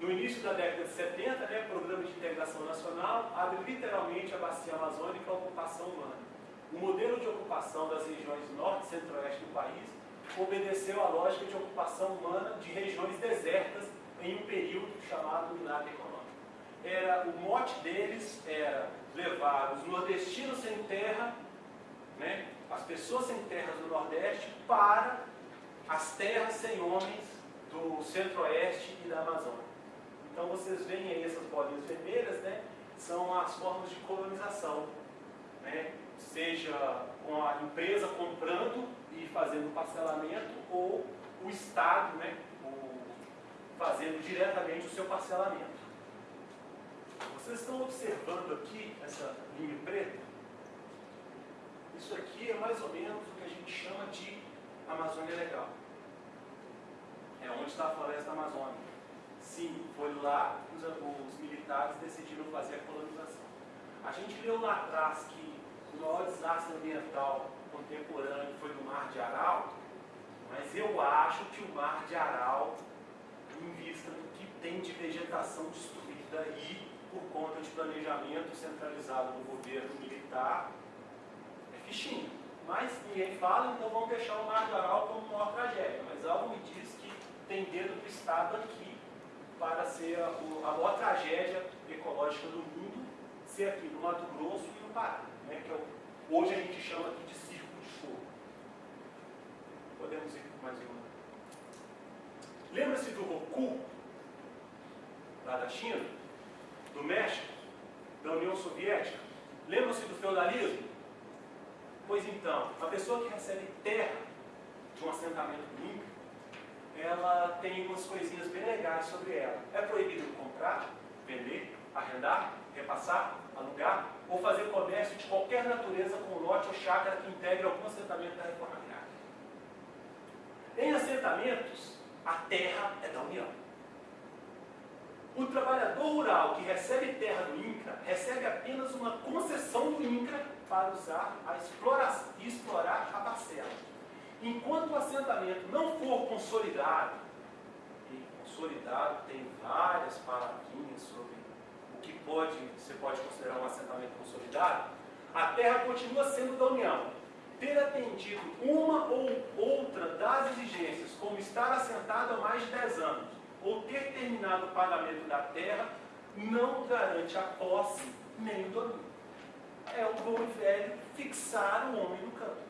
No início da década de 70, né, o Programa de Integração Nacional abre literalmente a bacia amazônica à ocupação humana. O modelo de ocupação das regiões norte e centro-oeste do país obedeceu à lógica de ocupação humana de regiões desertas em um período chamado Minata Econômico. Era, o mote deles era levar os nordestinos sem terra, né, as pessoas sem terras do Nordeste, para as terras sem homens do Centro-Oeste e da Amazônia. Então vocês veem aí essas bolinhas vermelhas, né, são as formas de colonização, né, seja com a empresa comprando e fazendo parcelamento ou o Estado né, o, fazendo diretamente o seu parcelamento. Vocês estão observando aqui essa linha preta? Isso aqui é mais ou menos o que a gente chama de Amazônia Legal. É onde está a floresta amazônica. Sim, foi lá que os, os militares decidiram fazer a colonização. A gente leu lá atrás que o maior desastre ambiental contemporâneo foi do Mar de Aral, mas eu acho que o Mar de Aral, em vista do que tem de vegetação destruída aí, por conta de planejamento centralizado do governo militar, é fichinho. Mas ninguém fala, então vamos deixar o Mar de Aral como maior tragédia. Mas algo me diz que tem dedo do Estado aqui para ser a, a maior tragédia ecológica do mundo, ser aqui no Mato Grosso e no Pará, né, que é o, hoje a gente chama aqui de Podemos ir mais uma. Lembra-se do Roku, lá da China, do México, da União Soviética? Lembra-se do feudalismo? Pois então, a pessoa que recebe terra de um assentamento Inca, ela tem umas coisinhas bem legais sobre ela. É proibido comprar, vender, arrendar, repassar, alugar ou fazer comércio de qualquer natureza com lote ou chácara que integre algum assentamento da reforma em assentamentos, a terra é da União. O trabalhador rural que recebe terra do INCRA recebe apenas uma concessão do INCRA para usar a explorar, explorar a parcela. Enquanto o assentamento não for consolidado, e consolidado tem várias palavrinhas sobre o que pode, você pode considerar um assentamento consolidado, a terra continua sendo da União ter atendido uma ou outra das exigências, como estar assentado há mais de 10 anos, ou ter terminado o pagamento da terra não garante a posse nem o domínio. É o bom e velho fixar o homem no campo.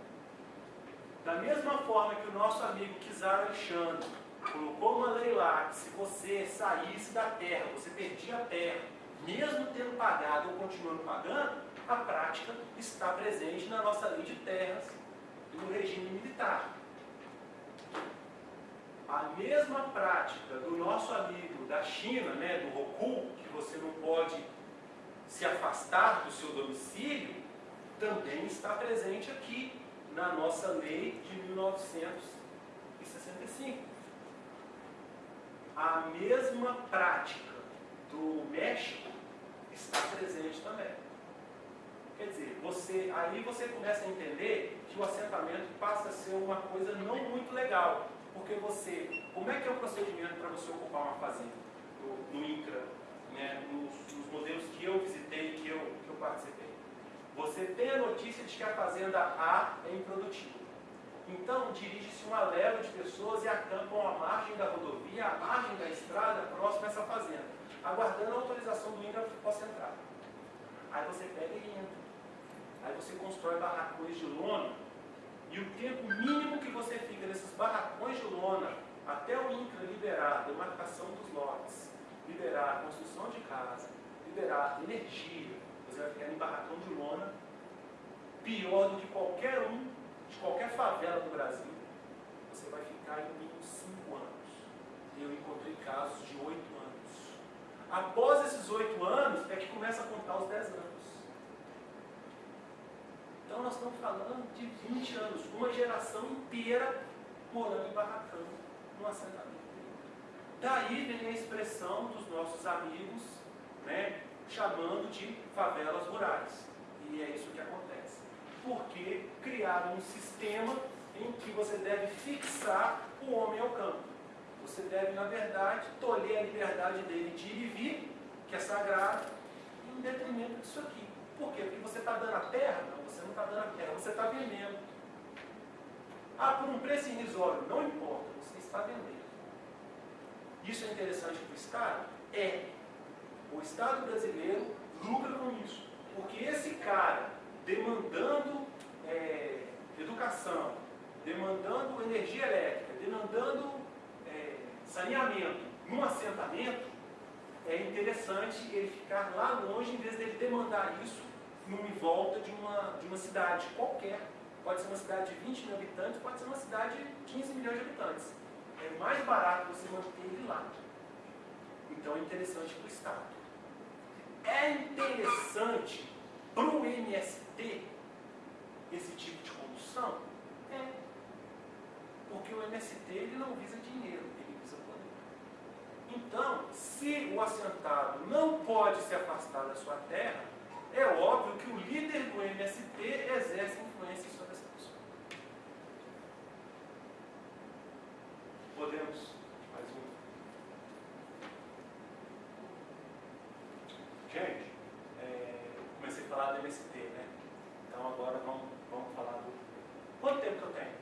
Da mesma forma que o nosso amigo Kizar Alexandre colocou uma lei lá que se você saísse da terra, você perdia a terra, mesmo tendo pagado ou continuando pagando, a prática está presente na nossa lei de terras e no regime militar. A mesma prática do nosso amigo da China, né, do Roku, que você não pode se afastar do seu domicílio, também está presente aqui na nossa lei de 1965. A mesma prática do México está presente também. Quer dizer, você, aí você começa a entender que o assentamento passa a ser uma coisa não muito legal. Porque você, como é que é o procedimento para você ocupar uma fazenda no, no INCRA, né, nos, nos, modelos que eu visitei, que eu, que eu participei? Você tem a notícia de que a fazenda A é improdutiva. Então, dirige-se uma leva de pessoas e acampam à margem da rodovia, à margem da estrada, próximo a essa fazenda, aguardando a autorização do INCRA para que possa entrar. Aí você pega e entra. Aí você constrói barracões de lona e o tempo mínimo que você fica nesses barracões de lona até o INCRA liberar a demarcação dos lotes, liberar a construção de casa, liberar energia, você vai ficar em barracão de lona pior do que qualquer um de qualquer favela do Brasil. Você vai ficar em mínimo 5 anos. Eu encontrei casos de 8 anos. Após esses 8 anos é que começa a contar os 10 anos. Então nós estamos falando de 20 anos, uma geração inteira morando em barracão, num assentamento. Daí vem a expressão dos nossos amigos, né, chamando de favelas rurais. E é isso que acontece. Porque criaram um sistema em que você deve fixar o homem ao campo. Você deve, na verdade, tolher a liberdade dele de ir e vir, que é sagrado, em detrimento disso aqui. Por quê? Porque você está dando a terra? Está dando a você está vendendo. Ah, por um preço irrisório, não importa, você está vendendo. Isso é interessante para o Estado? É. O Estado brasileiro lucra com isso. Porque esse cara demandando é, educação, demandando energia elétrica, demandando é, saneamento num assentamento, é interessante ele ficar lá longe em vez dele demandar isso numa volta de uma, de uma cidade qualquer. Pode ser uma cidade de 20 mil habitantes, pode ser uma cidade de 15 milhões de habitantes. É mais barato você manter ele lá. Então é interessante para o Estado. É interessante para o MST esse tipo de condução? É. Porque o MST ele não visa dinheiro, ele visa poder. Então, se o assentado não pode se afastar da sua terra, é óbvio que o líder do MST exerce influência sobre essa pessoa. Podemos? Mais um. Gente, é, comecei a falar do MST, né? Então agora vamos, vamos falar do. Quanto tempo que eu tenho?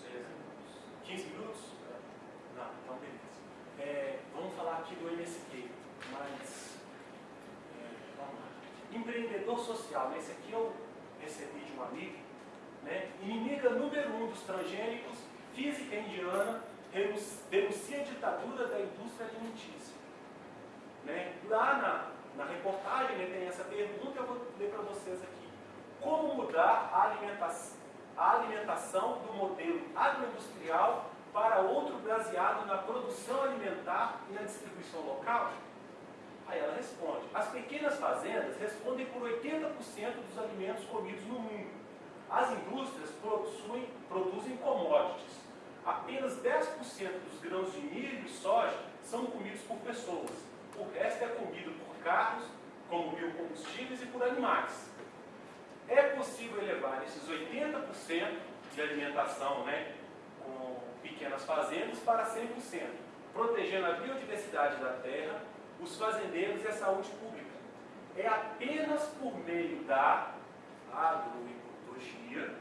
Seis minutos. 15 minutos? Não, então beleza. É, vamos falar aqui do MST, mas social, né? esse aqui eu recebi de um amigo, né? inimiga número um dos transgênicos, física indiana, denuncia a ditadura da indústria alimentícia. Né? Lá na, na reportagem né, tem essa pergunta, eu vou ler para vocês aqui. Como mudar a alimentação, a alimentação do modelo agroindustrial para outro baseado na produção alimentar e na distribuição local? Aí ela responde: as pequenas fazendas respondem por 80% dos alimentos comidos no mundo. As indústrias produzem, produzem commodities. Apenas 10% dos grãos de milho e soja são comidos por pessoas. O resto é comido por carros, como biocombustíveis e por animais. É possível elevar esses 80% de alimentação né, com pequenas fazendas para 100%, protegendo a biodiversidade da terra os fazendeiros e a saúde pública. É apenas por meio da agroecologia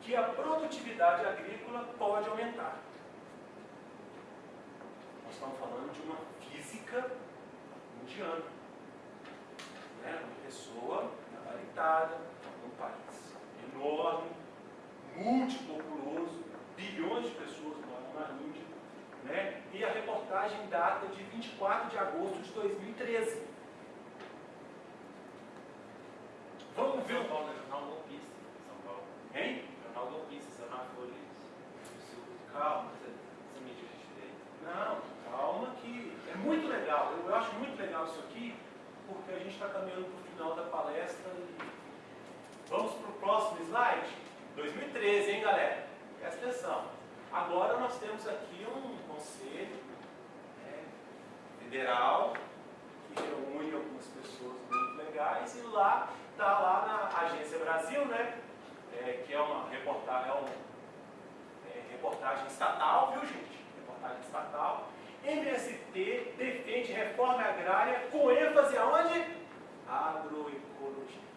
que a produtividade agrícola pode aumentar. uma física indiana. Né? Uma pessoa gabaritada, um país enorme, multipopuloso, bilhões de pessoas moram na Índia. Né? E a reportagem data de 24 de agosto de 2013. Vamos ver São. Paulo é jornal golpista, São Paulo. Hein? Jornal golpista, saiu na Folha. Calma. Mídia de direita. Não, calma que é muito legal. Eu, eu acho muito legal isso aqui, porque a gente está caminhando para o final da palestra e vamos para o próximo slide. 2013, hein, galera? Presta atenção. Agora nós temos aqui um conselho né, federal que reúne algumas pessoas muito legais e lá está lá na Agência Brasil, né? é, que é uma reportagem, é um, é, reportagem estatal, viu gente? Reportagem estatal. MST defende reforma agrária com ênfase aonde? Agroecologia.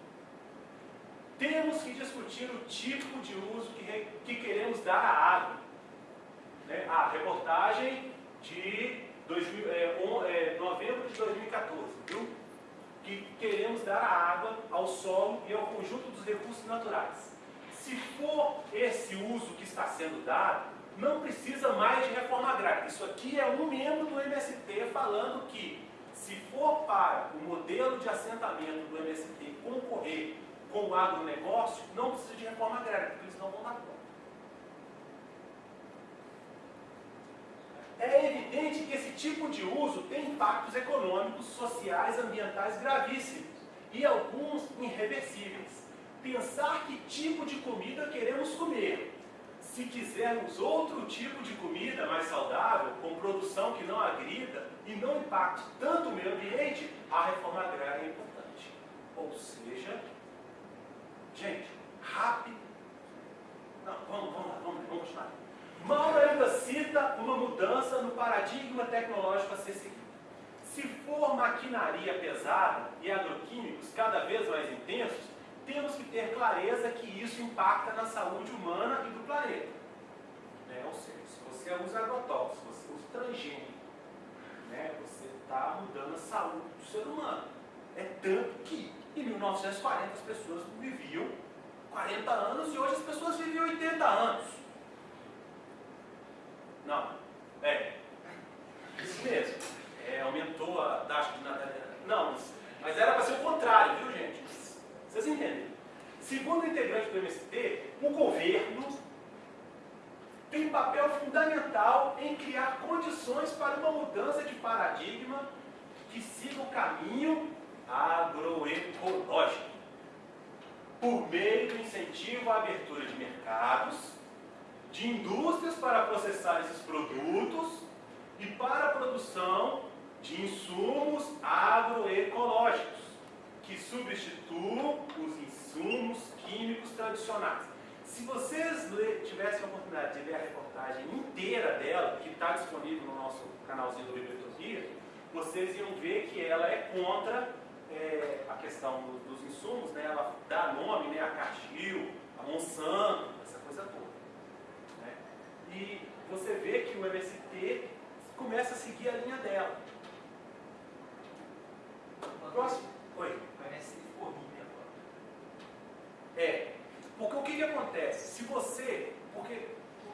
Temos que discutir o tipo de uso que, que queremos dar à água. Né? A reportagem de 2000, é, on- é, novembro de 2014, viu? Que queremos dar à água, ao solo e ao conjunto dos recursos naturais. Se for esse uso que está sendo dado, não precisa mais de reforma agrária. Isso aqui é um membro do MST falando que, se for para o modelo de assentamento do MST concorrer com o agronegócio, não precisa de reforma agrária, porque eles não vão dar conta. É evidente que esse tipo de uso tem impactos econômicos, sociais, ambientais gravíssimos e alguns irreversíveis. Pensar que tipo de comida queremos comer. Se quisermos outro tipo de comida mais saudável, com produção que não agrida e não impacte tanto o meio ambiente, a reforma agrária é importante. Ou seja, gente, rápido. Não, vamos, vamos lá, vamos, vamos continuar. Mauro ainda cita uma mudança no paradigma tecnológico a ser seguido. Se for maquinaria pesada e agroquímicos cada vez mais intensos, temos que ter clareza que isso impacta na saúde humana e do planeta. Né? Ou seja, se você usa agrotóxicos, se você usa transgênico, né? você está mudando a saúde do ser humano. É tanto que em 1940 as pessoas viviam 40 anos e hoje as pessoas vivem 80 anos. Não, é. Isso mesmo. É, aumentou a taxa de natalidade. Não, mas, mas era para ser o contrário, viu gente? Vocês entendem? Segundo o integrante do MST, o governo tem papel fundamental em criar condições para uma mudança de paradigma que siga o caminho agroecológico, por meio do incentivo à abertura de mercados, de indústrias para processar esses produtos e para a produção de insumos agroecológicos, que substituam os insumos químicos tradicionais. Se vocês tivessem a oportunidade de ler a reportagem inteira dela, que está disponível no nosso canalzinho do Bibliotopia, vocês iam ver que ela é contra é, a questão do- dos insumos, né? ela dá nome né, a Cargill, a Monsanto, essa coisa toda. E você vê que o MST começa a seguir a linha dela. Próximo. Oi. Parece formiga agora. É. Porque o que, que acontece? Se você. Porque.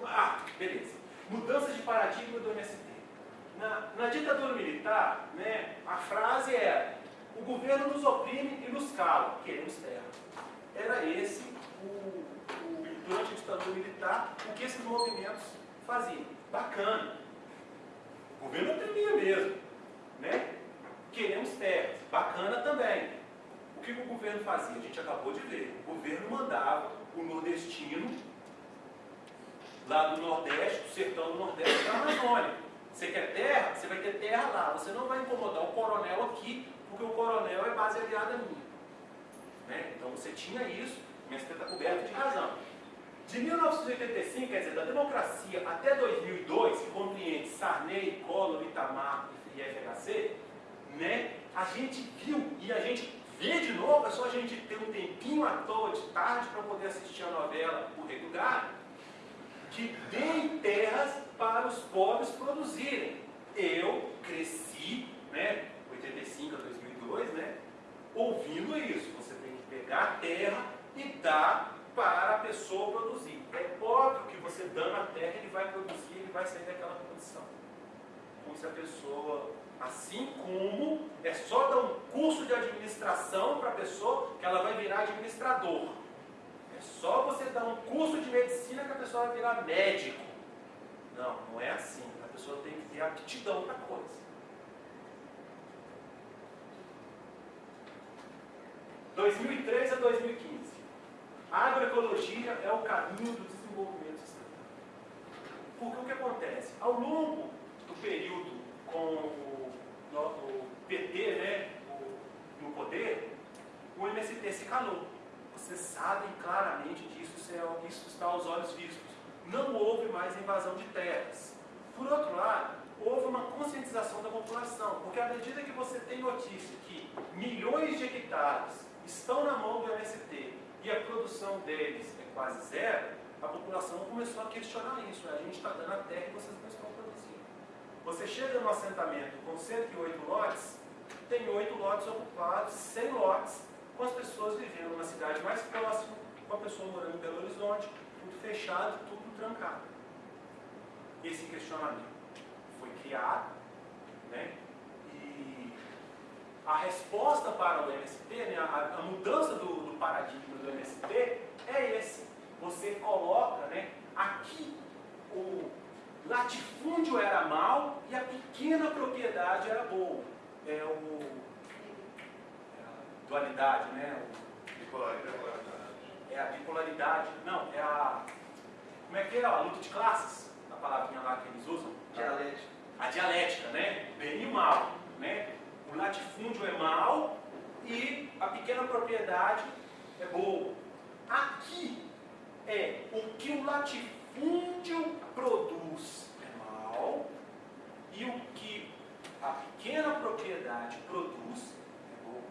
Ah, beleza. Mudança de paradigma do MST. Na, na ditadura militar, né, a frase era: o governo nos oprime e nos cala, queremos terra. Era esse, o, o- durante a ditadura militar, o que esses movimentos faziam. Bacana. O governo oprimia mesmo. Né? Queremos terras. Bacana também. O que o governo fazia? A gente acabou de ver. O governo mandava o nordestino lá do Nordeste, do sertão do Nordeste, para a Amazônia. Você quer terra? Você vai ter terra lá. Você não vai incomodar o coronel aqui, porque o coronel é base aliada minha. Né? Então você tinha isso, mas você está coberto de razão. De 1985, quer dizer, da democracia até 2002, que compreende Sarney, Collor, Itamar e FHC, né, a gente viu e a gente vê de novo, é só a gente ter um tempinho à toa de tarde para poder assistir a novela O Rei do Gado, que deem terras para os pobres produzirem. Pessoa, assim como é só dar um curso de administração para a pessoa que ela vai virar administrador. É só você dar um curso de medicina que a pessoa vai virar médico. Não, não é assim. A pessoa tem que ter aptidão para coisa. 2003 a 2015. A agroecologia é o caminho do desenvolvimento sustentável. Porque o que acontece? Ao longo do período com o, o PT né, o, no poder, o MST se calou. Vocês sabem claramente disso, isso, é, está aos olhos vistos. Não houve mais invasão de terras. Por outro lado, houve uma conscientização da população, porque à medida que você tem notícia que milhões de hectares estão na mão do MST e a produção deles é quase zero, a população começou a questionar isso. A gente está dando a terra e vocês não estão. Você chega no assentamento com 108 lotes, tem 8 lotes ocupados, 100 lotes, com as pessoas vivendo numa cidade mais próxima, com a pessoa morando em Belo Horizonte, tudo fechado, tudo trancado. Esse questionamento foi criado, né? a resposta para o MST, né, a, a, mudança do, do, paradigma do MST é esse. Você coloca, né, aqui o latifúndio era mal e a pequena propriedade era boa. É o é a dualidade, né? O, bipolaridade. É a bipolaridade. Não, é a como é que é a luta de classes? A palavrinha lá que eles usam? Dialética. A dialética, né? Bem e mal, né? o latifúndio é mal e a pequena propriedade é boa. Aqui é o que o latifúndio produz é mal e o que a pequena propriedade produz é bom.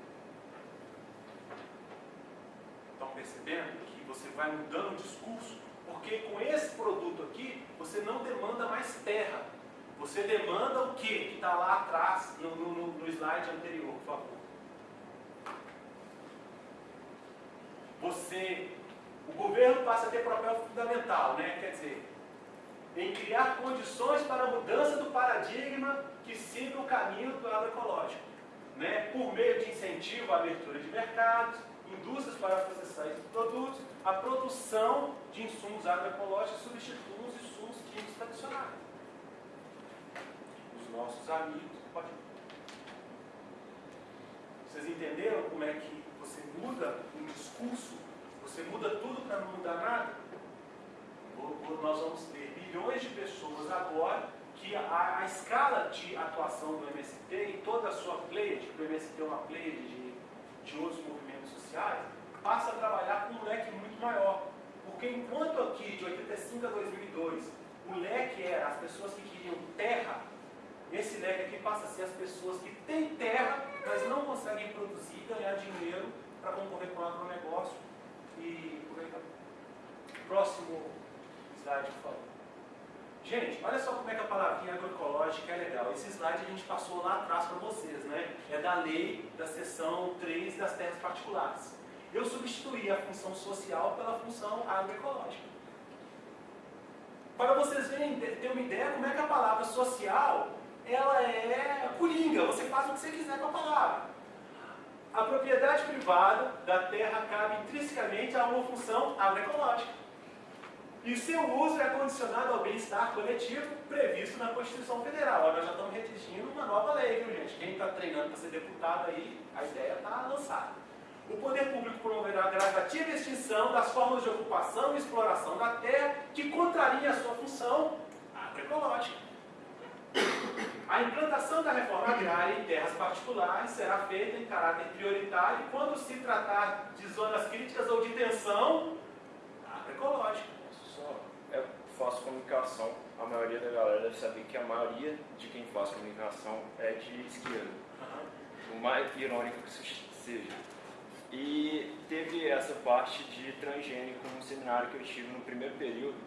Estão percebendo que você vai mudando o discurso? Porque com esse produto aqui, você não demanda mais terra você demanda o que que está lá atrás, no, no, no slide anterior, por favor. Você, o governo passa a ter papel fundamental, né? quer dizer, em criar condições para a mudança do paradigma que siga o caminho do agroecológico, né? por meio de incentivo à abertura de mercados, indústrias para processar esses produtos, a produção de insumos agroecológicos substituem os insumos químicos tradicionais nossos amigos. Pode... Vocês entenderam como é que você muda um discurso? Você muda tudo para não mudar nada? Nós vamos ter milhões de pessoas agora que a, a, escala de atuação do MST e toda a sua pleiade, que o MST é uma pleiade de, de outros movimentos sociais, passa a trabalhar com um leque muito maior. Porque enquanto aqui, de 85 a 2002, o leque era as pessoas que queriam terra, esse leque aqui passa a ser as pessoas que têm terra, mas não conseguem produzir, ganhar dinheiro para concorrer com o agronegócio. E. Próximo slide, por favor. Gente, olha só como é que a palavrinha agroecológica é legal. Esse slide a gente passou lá atrás para vocês, né? É da lei da seção 3 das terras particulares. Eu substituí a função social pela função agroecológica. Para vocês verem, ter uma ideia como é que a palavra social ela é coringa, você faz o que você quiser com a palavra. A propriedade privada da terra cabe intrinsecamente a uma função agroecológica. E seu uso é condicionado ao bem-estar coletivo previsto na Constituição Federal. Agora nós já estamos redigindo uma nova lei, viu gente? Quem está treinando para ser deputado aí, a ideia está lançada. O poder público promoverá a gradativa extinção das formas de ocupação e exploração da terra que contrariem a sua função agroecológica. A implantação da reforma agrária em terras particulares será feita em caráter prioritário quando se tratar de zonas críticas ou de tensão agroecológica. Faço comunicação, a maioria da galera deve saber que a maioria de quem faz comunicação é de esquerda. O mais irônico que seja. E teve essa parte de transgênico no seminário que eu tive no primeiro período,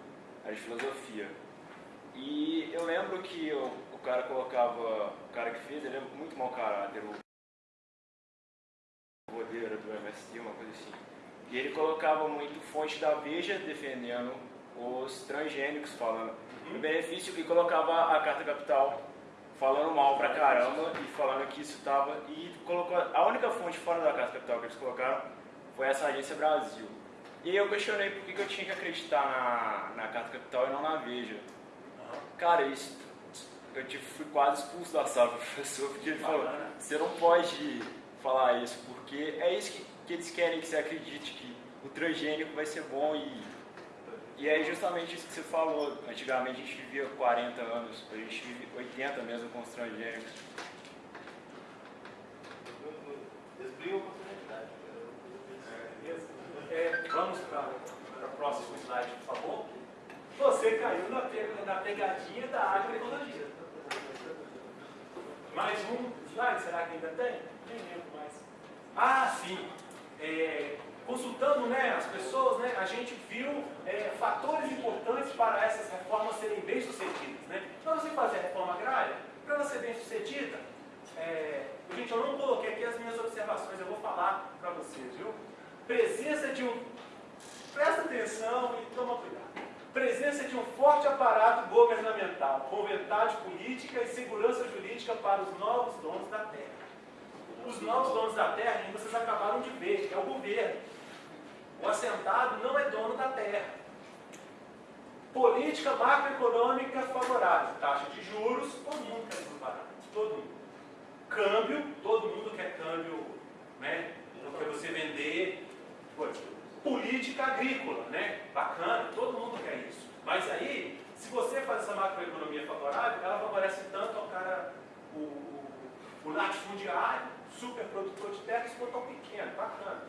a de filosofia. E eu lembro que o, o cara colocava, o cara que fez, ele é muito mau caráter, o rodeiro do MST, uma coisa assim. E ele colocava muito fonte da Veja defendendo os transgênicos, falando o benefício, e colocava a carta capital falando mal pra caramba e falando que isso tava. E colocou. A única fonte fora da Carta Capital que eles colocaram foi essa agência Brasil. E aí eu questionei por que, que eu tinha que acreditar na, na Carta Capital e não na Veja. Cara, isso, eu tipo, fui quase expulso da sala do professor, porque ele falou, você não pode falar isso, porque é isso que, que eles querem que você acredite, que o transgênico vai ser bom e e é justamente isso que você falou. Antigamente a gente vivia 40 anos, a gente vive 80 mesmo com os transgênicos. Eles brigam oportunidade. Beleza? É, vamos para o próximo slide, por favor. Você caiu na, na pegadinha da agroecologia. Mais um slide, será que ainda tem? Nem lembro mais. Ah, sim. É, consultando né, as pessoas, né, a gente viu é, fatores importantes para essas reformas serem bem-sucedidas. Né? Para você fazer a reforma agrária, para ela ser bem-sucedida, é, gente, eu não coloquei aqui as minhas observações, eu vou falar para vocês, viu? Presença de um. Presta atenção e toma cuidado. Presença de um forte aparato governamental, com vontade política e segurança jurídica para os novos donos da terra. Os novos donos da terra, vocês acabaram de ver, é o governo. O assentado não é dono da terra. Política macroeconômica favorável. Taxa de juros, todo mundo quer juros. Todo mundo. Câmbio, todo mundo quer câmbio, né? Para você vender. coisa. Política agrícola, né? Bacana, todo mundo quer isso. Mas aí, se você faz essa macroeconomia favorável, ela favorece tanto ao cara, o, o, o latifundiário, super produtor de terras, quanto ao pequeno. Bacana.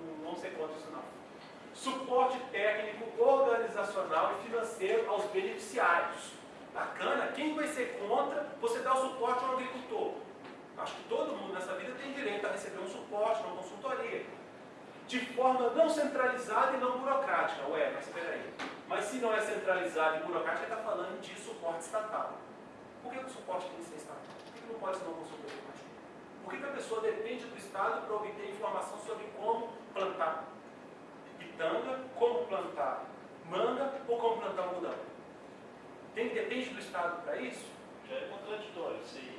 Não, não sei quanto isso não. Suporte técnico, organizacional e financeiro aos beneficiários. Bacana. Quem vai ser contra você dar o suporte ao agricultor? Acho que todo mundo nessa vida tem direito a receber um suporte, uma consultoria. De forma não centralizada e não burocrática. Ué, mas espera aí. Mas se não é centralizado e burocrático, ele está falando de suporte estatal. Por que, o suporte tem que ser estatal? Por que, não pode ser uma consultoria? Por que a pessoa depende do Estado para obter informação sobre como plantar pitanga, como plantar manga ou como plantar algodão? Tem, depende do Estado para isso? Já é contraditório, sim.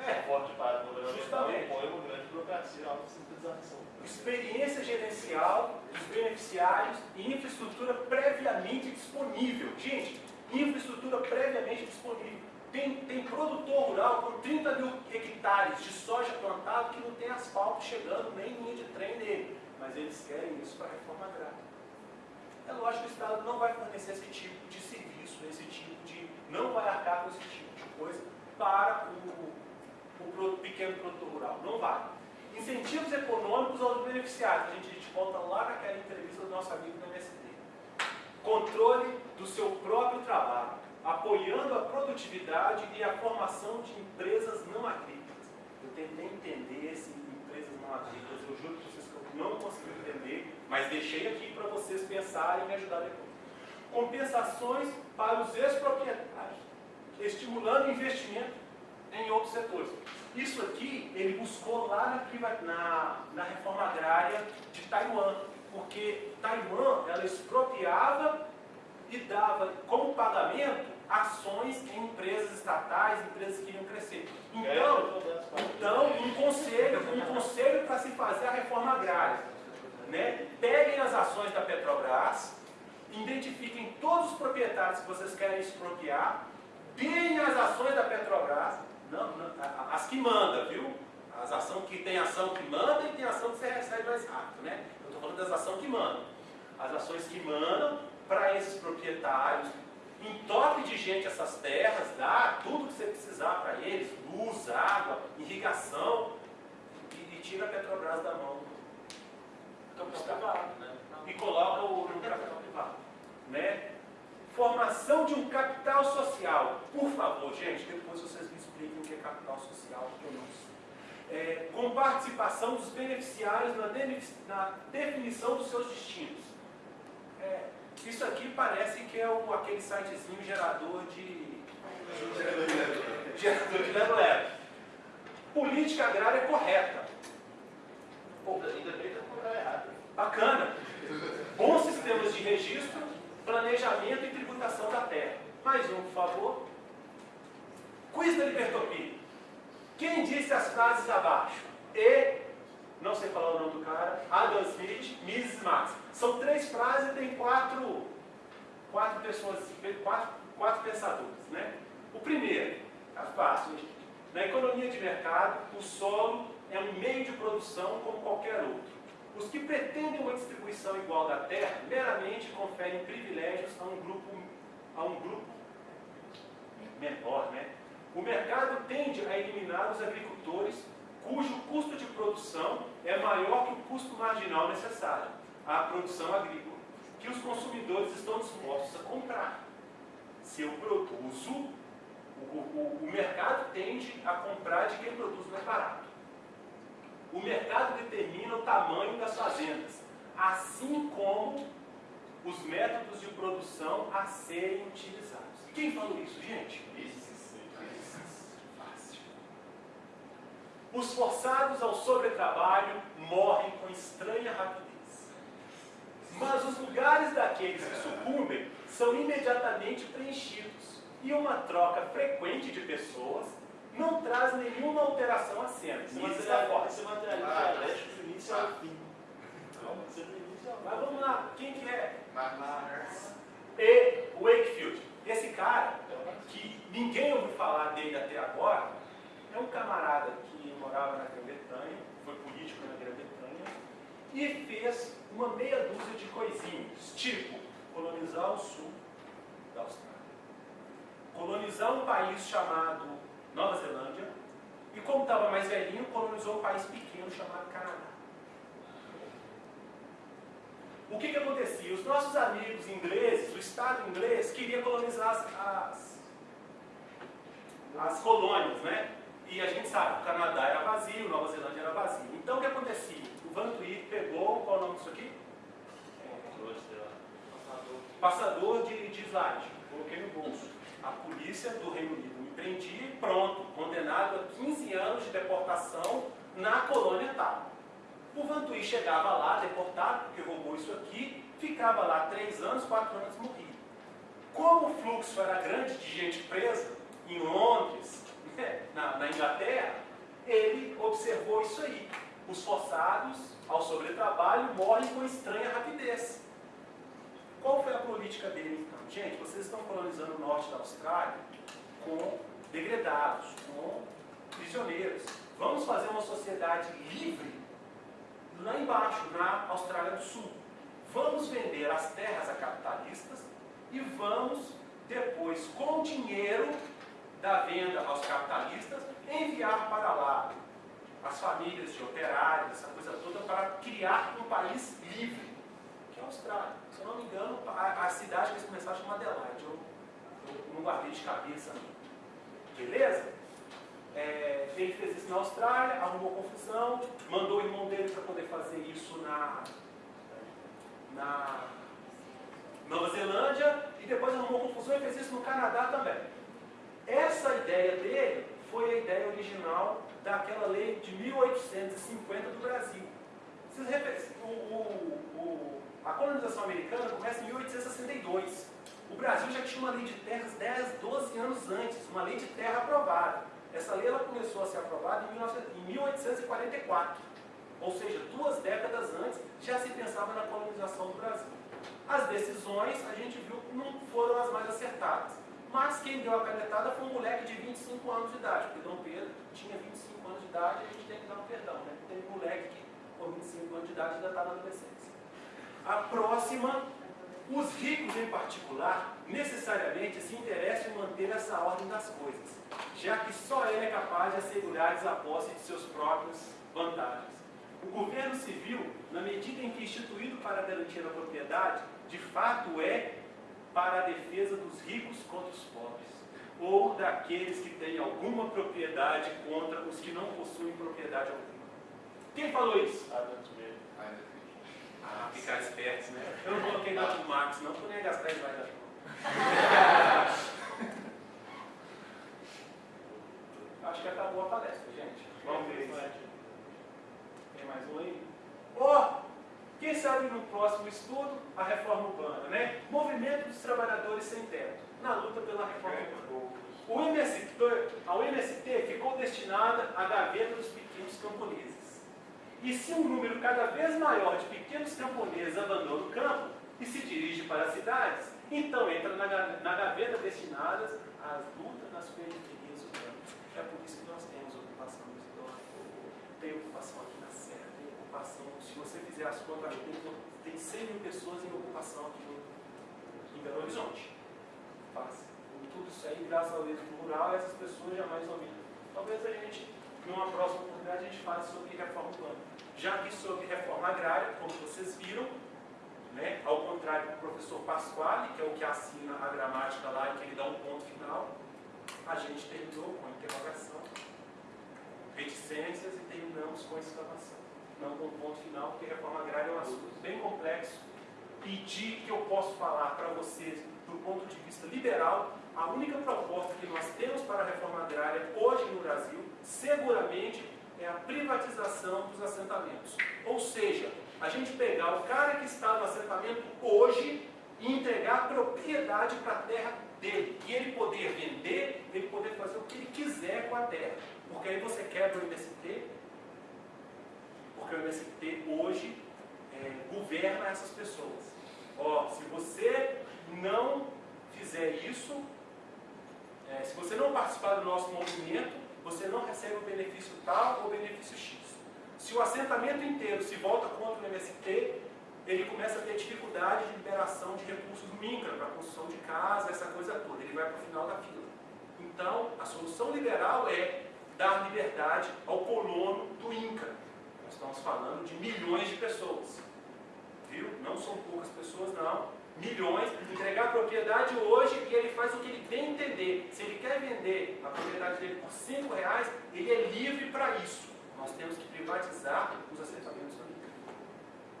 É. A forte parte governamental Justamente. impõe uma grande burocracia autossintetização. experiência gerencial dos beneficiários e infraestrutura previamente disponível. Gente, infraestrutura previamente disponível. Tem, tem produtor rural com 30 mil hectares de soja plantado que não tem asfalto chegando, nem linha de trem nele. Mas eles querem isso para a reforma agrária. É lógico que o Estado não vai fornecer esse tipo de serviço, esse tipo de. não vai arcar com esse tipo de coisa para o, o pequeno produtor rural. Não vai. Incentivos econômicos aos beneficiários. A gente, a gente volta lá naquela entrevista do nosso amigo do MST. Controle do seu próprio trabalho, apoiando a produtividade e a formação de empresas não agrícolas. Eu tentei entender esse empresas não agrícolas, eu juro para vocês que eu não consegui entender, mas deixei aqui para vocês pensarem e me ajudar depois. Compensações para os ex-proprietários, estimulando investimento em outros setores. Isso aqui ele buscou lá na, na, na reforma agrária de Taiwan, porque Taiwan ela expropriava e dava como pagamento ações em empresas estatais, empresas que iam crescer. Então, então um conselho, um conselho para se fazer a reforma agrária. Né? Peguem as ações da Petrobras, identifiquem todos os proprietários que vocês querem expropriar, deem as ações da Petrobras, não, não, as que manda, viu? As ações que tem ação que manda e tem ação que você recebe mais rápido, né? Eu estou falando das ações que mandam. As ações que mandam para esses proprietários, entope de gente essas terras, dá tudo que você precisar para eles, luz, água, irrigação, e, e tira a Petrobras da mão do capital privado, né? E coloca o no capital privado, né? Formação de um capital social. Por favor, gente, depois vocês me expliquem o que é capital social, porque eu não sei. É, com participação dos beneficiários na, deni- na definição dos seus destinos. É, isso aqui parece que é o, aquele sitezinho gerador de. gerador de lero-lero. Política agrária correta. Pô, Ainda bem que eu errado. Bacana. Bons sistemas de registro, planejamento e tributação da terra. Mais um, por favor. País da Libertopia. Quem disse as frases abaixo? E, não sei falar o nome do cara, Adam Smith, Mrs. Max. São três frases e tem quatro, quatro pessoas, quatro, quatro pensadores. Né? O primeiro, é fácil. Na economia de mercado, o solo é um meio de produção como qualquer outro. Os que pretendem uma distribuição igual da terra meramente conferem privilégios a um grupo, a um grupo menor. Né? O mercado tende a eliminar os agricultores cujo custo de produção é maior que o custo marginal necessário à produção agrícola, que os consumidores estão dispostos a comprar. Se eu produzo, o, o, o mercado tende a comprar de quem produz mais barato. O mercado determina o tamanho das fazendas, assim como os métodos de produção a serem utilizados. Quem falou isso, gente? Fácil. Os forçados ao sobretrabalho morrem com estranha rapidez. Mas os lugares daqueles que sucumbem são imediatamente preenchidos. E uma troca frequente de pessoas não traz nenhuma alteração à cena. Isso está forte. esse material dialético do início ao fim. Não, você do início ao fim. Mas vamos lá, quem que é? Marx. E. Wakefield. Esse cara, que ninguém ouviu falar dele até agora, é um camarada que morava na Grã-Bretanha, foi político na Grã-Bretanha, e fez uma meia dúzia de coisinhas, tipo colonizar o sul da Austrália, colonizar um país chamado Nova Zelândia, e como estava mais velhinho, colonizou um país pequeno chamado Canadá. O que, que acontecia? Os nossos amigos ingleses, o Estado inglês, queria colonizar as, as, as colônias, né? E a gente sabe, o Canadá era vazio, Nova Zelândia era vazio. Então o que acontecia? O Van Tweed pegou, qual é o nome disso aqui? Passador de, de slide, coloquei no bolso. A polícia do Reino Unido me prendia e pronto, condenado a 15 anos de deportação na colônia tal. O Vantuí chegava lá, deportado, porque roubou isso aqui, ficava lá três anos, quatro anos morria. Como o fluxo era grande de gente presa, em Londres, na, na Inglaterra, ele observou isso aí. Os forçados ao sobretrabalho morrem com estranha rapidez. Qual foi a política dele então? Gente, vocês estão colonizando o norte da Austrália com degredados, com prisioneiros. Vamos fazer uma sociedade livre lá embaixo, na Austrália do Sul. Vamos vender as terras a capitalistas e vamos depois, com dinheiro da venda aos capitalistas, enviar para lá as famílias de operários, essa coisa toda, para criar um país livre, que é a Austrália. Se eu não me engano, a, a cidade que eles começaram a chamar Adelaide. Eu, eu não guardei de cabeça. Beleza? É, ele fez isso na Austrália, arrumou confusão, mandou o irmão dele para poder fazer isso na, na Nova Zelândia e depois arrumou confusão e fez isso no Canadá também. Essa ideia dele foi a ideia original daquela lei de 1850 do Brasil. O, o- o- a colonização americana começa em 1862. O Brasil já tinha uma lei de terras 10, 12 anos antes, uma lei de terra aprovada. Essa lei ela começou a ser aprovada em 19 em 1844. Ou seja, duas décadas antes já se pensava na colonização do Brasil. As decisões a gente viu não foram as mais acertadas. Mas quem deu a canetada foi um moleque de 25 anos de idade, porque Dom Pedro tinha 25 anos de idade e a gente tem que dar um perdão, né? Tem um moleque que com 25 anos de idade ainda está na adolescência. A próxima, os ricos em particular, necessariamente se interessam em manter essa ordem das coisas, já que só ele é capaz de assegurar a posse de seus próprios vantagens. O governo civil, na medida em que instituído para garantir a propriedade, de fato é para a defesa dos ricos contra os pobres, ou daqueles que têm alguma propriedade contra os que não possuem propriedade alguma. Quem falou isso? Adam Smith. Ah, ficar espertos, né? Eu não coloquei nota do Marx, não, porque eu nem ia gastar isso mais da Acho que acabou a palestra, gente. Vamos ver isso. Tem mais um aí? Ó, quem sabe no próximo estudo, a reforma urbana, né? Movimento dos trabalhadores sem teto, na luta pela reforma urbana. O MST, a UMST ficou destinada à gaveta dos pequenos camponeses. E se um número cada vez maior de pequenos camponeses abandona o campo e se dirige para as cidades, então entra na, na gaveta destinadas às lutas nas periferias urbanas. É por isso que nós temos ocupação idosos, tem ocupação aqui na Serra, tem ocupação, se você fizer as contas, tem, tem 100 mil pessoas em ocupação aqui em Belo Horizonte. Tudo isso aí, graças ao êxito rural, essas pessoas jamais ouviram. Talvez a gente, numa próxima oportunidade, a gente fale sobre reforma urbana. Já que sobre reforma agrária, como vocês viram, né, ao contrário do professor Pasquale, que é o que assina a gramática lá e que ele dá um ponto final, a gente terminou com interrogação, reticências e terminamos com exclamação. Não com ponto final, porque reforma agrária é um assunto bem complexo. Pedir que eu posso falar para vocês, do ponto de vista liberal, a única proposta que nós temos para a reforma agrária hoje no Brasil, seguramente, é a privatização dos assentamentos. Ou seja, a gente pegar o cara que está no assentamento hoje e entregar propriedade para a terra dele. E ele poder vender, ele poder fazer o que ele quiser com a terra. Porque aí você quebra o MST, porque o MST hoje é, governa essas pessoas. Ó, se você não fizer isso, é, se você não participar do nosso movimento, você não recebe o benefício tal ou benefício X. Se o assentamento inteiro se volta contra o MST, ele começa a ter dificuldade de liberação de recursos do INCRA para construção de casa, essa coisa toda. Ele vai para o final da fila. Então, a solução liberal é dar liberdade ao colono do INCRA. Estamos falando de milhões de pessoas. Viu? Não são poucas pessoas, não. Milhões. Entregar a propriedade hoje e ele faz o que ele bem entender. Se ele quer vender a propriedade dele por 5 reais, ele é livre para isso. Nós temos que privatizar os assentamentos INCRA.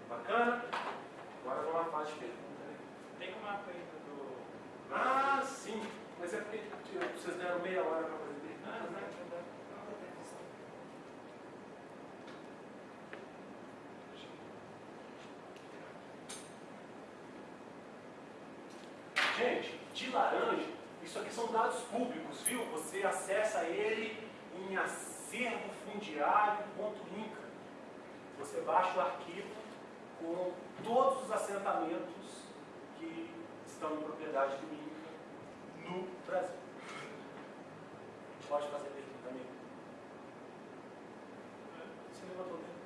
Bacana? Agora vamos à fase de pergunta. Né? Tem uma pergunta do. Ah, sim. Mas é porque tipo, vocês deram meia hora para fazer perguntas, né? Gente, de laranja, isso aqui são dados públicos, viu? Você acessa ele em acervofundiário.inca. Você baixa o arquivo com todos os assentamentos que estão em propriedade do INCA no Brasil. Pode fazer pergunta, amigo. Você levantou o dedo?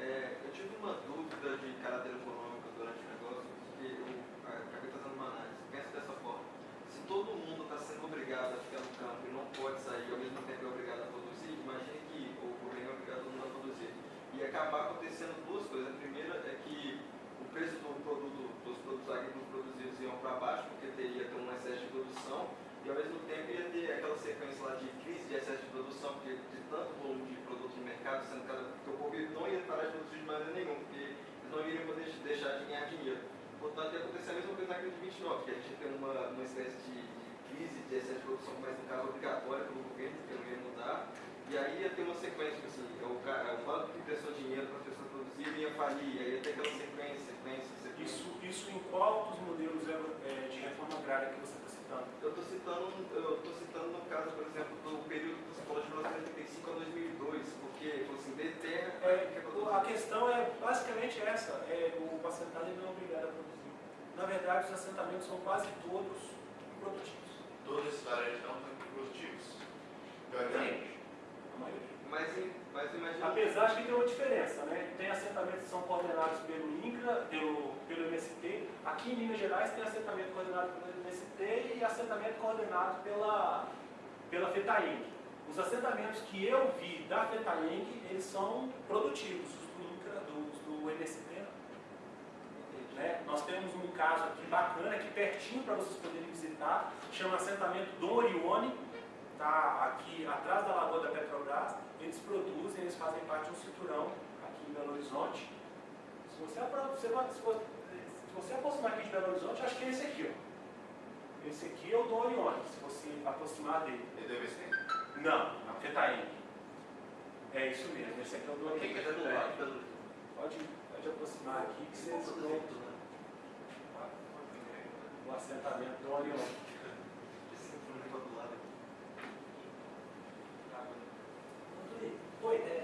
É, eu tive uma dúvida de caráter econômico durante o negócio, que eu ah, acabei fazendo uma análise. Pensa dessa forma: se todo mundo está obrigado a ficar no campo e não pode sair, ao mesmo tempo é obrigado a produzir, imagine que o governo é obrigado a produzir. E acabar acontecendo duas coisas. A primeira é que o preço do produto, dos produtos agrícolas produzidos iam para baixo, porque teria ter um excesso de produção, e ao mesmo tempo ia ter aquela sequência lá de crise de excesso de produção, porque de tanto volume de produto no mercado, sendo cada, o povo não ia parar de produzir de maneira nenhuma, porque eles não iriam poder deixar de ganhar dinheiro. Portanto, ia acontecer a mesma coisa na crise de 29, que a gente tem uma, uma espécie de crise de excesso de produção, mas no caso obrigatória pelo governo, porque não ia mudar, e aí ia ter uma sequência, assim, é o, ca- é o banco que prestou dinheiro para as pessoas produzirem ia falir, aí ia ter aquela sequência, sequência, sequência. Isso, isso em qual dos modelos é, de reforma agrária que você está citando? Eu estou citando, eu tô citando no caso, por exemplo, do período que você falou de 1985 a 2002, porque, assim, de terra, É, que é a questão é basicamente essa, é, o assentado não é obrigado a produzir. Na verdade, os assentamentos são quase todos improdutivos. Todos esses varejos não são. A maioria. Mas, mas imagina. Apesar de que tem uma diferença, né? Tem assentamentos que são coordenados pelo INCRA, pelo, pelo MST. Aqui em Minas Gerais tem assentamento coordenado pelo MST e assentamento coordenado pela, pela FETAENG. Os assentamentos que eu vi da FETAENG, eles são produtivos, os do INCRA, dos do MST. Né? Nós temos um caso aqui bacana, aqui pertinho para vocês poderem visitar, chama assentamento Dom Orione, tá aqui atrás da lagoa da Petrobras. Eles produzem, eles fazem parte de um cinturão aqui em Belo Horizonte. Se você, se você, se você aproximar aqui de Belo Horizonte, acho que é esse aqui, ó. Esse aqui é o Dom Orione, se você aproximar dele. E deve ser. Não, a Fetaim. É isso mesmo, esse aqui é o Dom Orione. Pode, pode aproximar aqui que vocês vão? assentamento do Orion. Oi, é,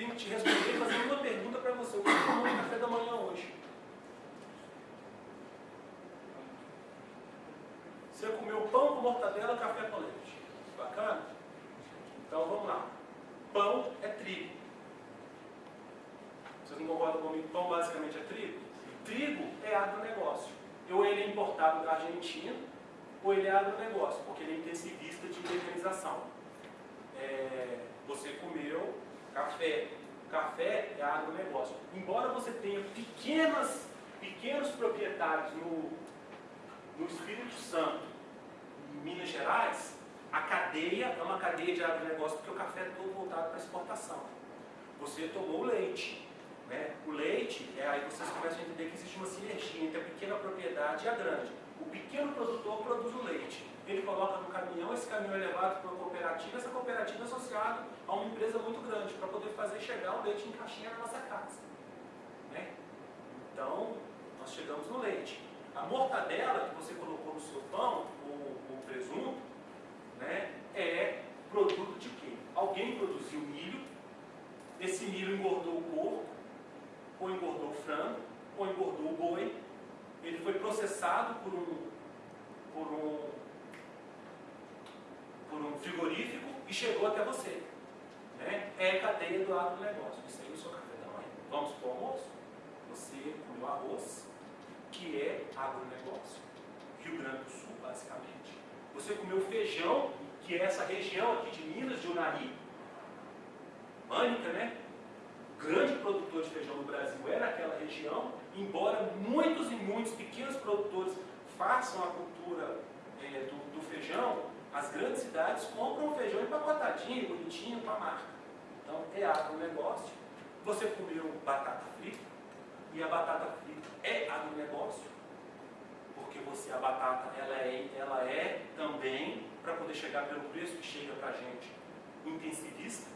tenho que te responder fazendo uma pergunta para você. O que você tomou no café da manhã hoje? Você comeu pão com mortadela, café com leite. Bacana? Então vamos lá. Pão é trigo. Vocês não concordam comigo? Pão basicamente é trigo? Trigo é agronegócio. Ou ele é importado da Argentina, ou ele é agronegócio, porque ele é intensivista de mecanização. É, você comeu café. Café é agronegócio. Embora você tenha pequenas, pequenos proprietários no, no Espírito Santo, em Minas Gerais, a cadeia é uma cadeia de agronegócio, porque o café é todo voltado para exportação. Você tomou leite. Né? O leite, é aí vocês começam a entender que existe uma sinergia entre a pequena propriedade e a grande. O pequeno produtor produz o leite. Ele coloca no caminhão, esse caminhão é levado para uma cooperativa, essa cooperativa é associada a uma empresa muito grande para poder fazer chegar o leite em caixinha na nossa casa. Né? Então, nós chegamos no leite. A mortadela que você colocou no seu pão, o, o presunto, né, é produto de quê? Alguém produziu milho, esse milho engordou o porco, ou engordou o frango, ou engordou o boi, ele foi processado por um, por um, por um frigorífico e chegou até você. Né? É cadeia do agronegócio. Isso aí é o seu café da manhã. Vamos para o almoço? Você comeu arroz, que é agronegócio. Rio Grande do Sul, basicamente. Você comeu feijão, que é essa região aqui de Minas, de Unari, Mânica, né? Grande produtor de feijão no Brasil é naquela região, embora muitos e muitos pequenos produtores façam a cultura é, do, do feijão, as grandes cidades compram feijão empacotadinho, bonitinho, com a marca. Então, é agronegócio. Você comeu batata frita, e a batata frita é agronegócio, porque você, a batata, ela é, ela é também, para poder chegar pelo preço que chega para a gente, intensivista.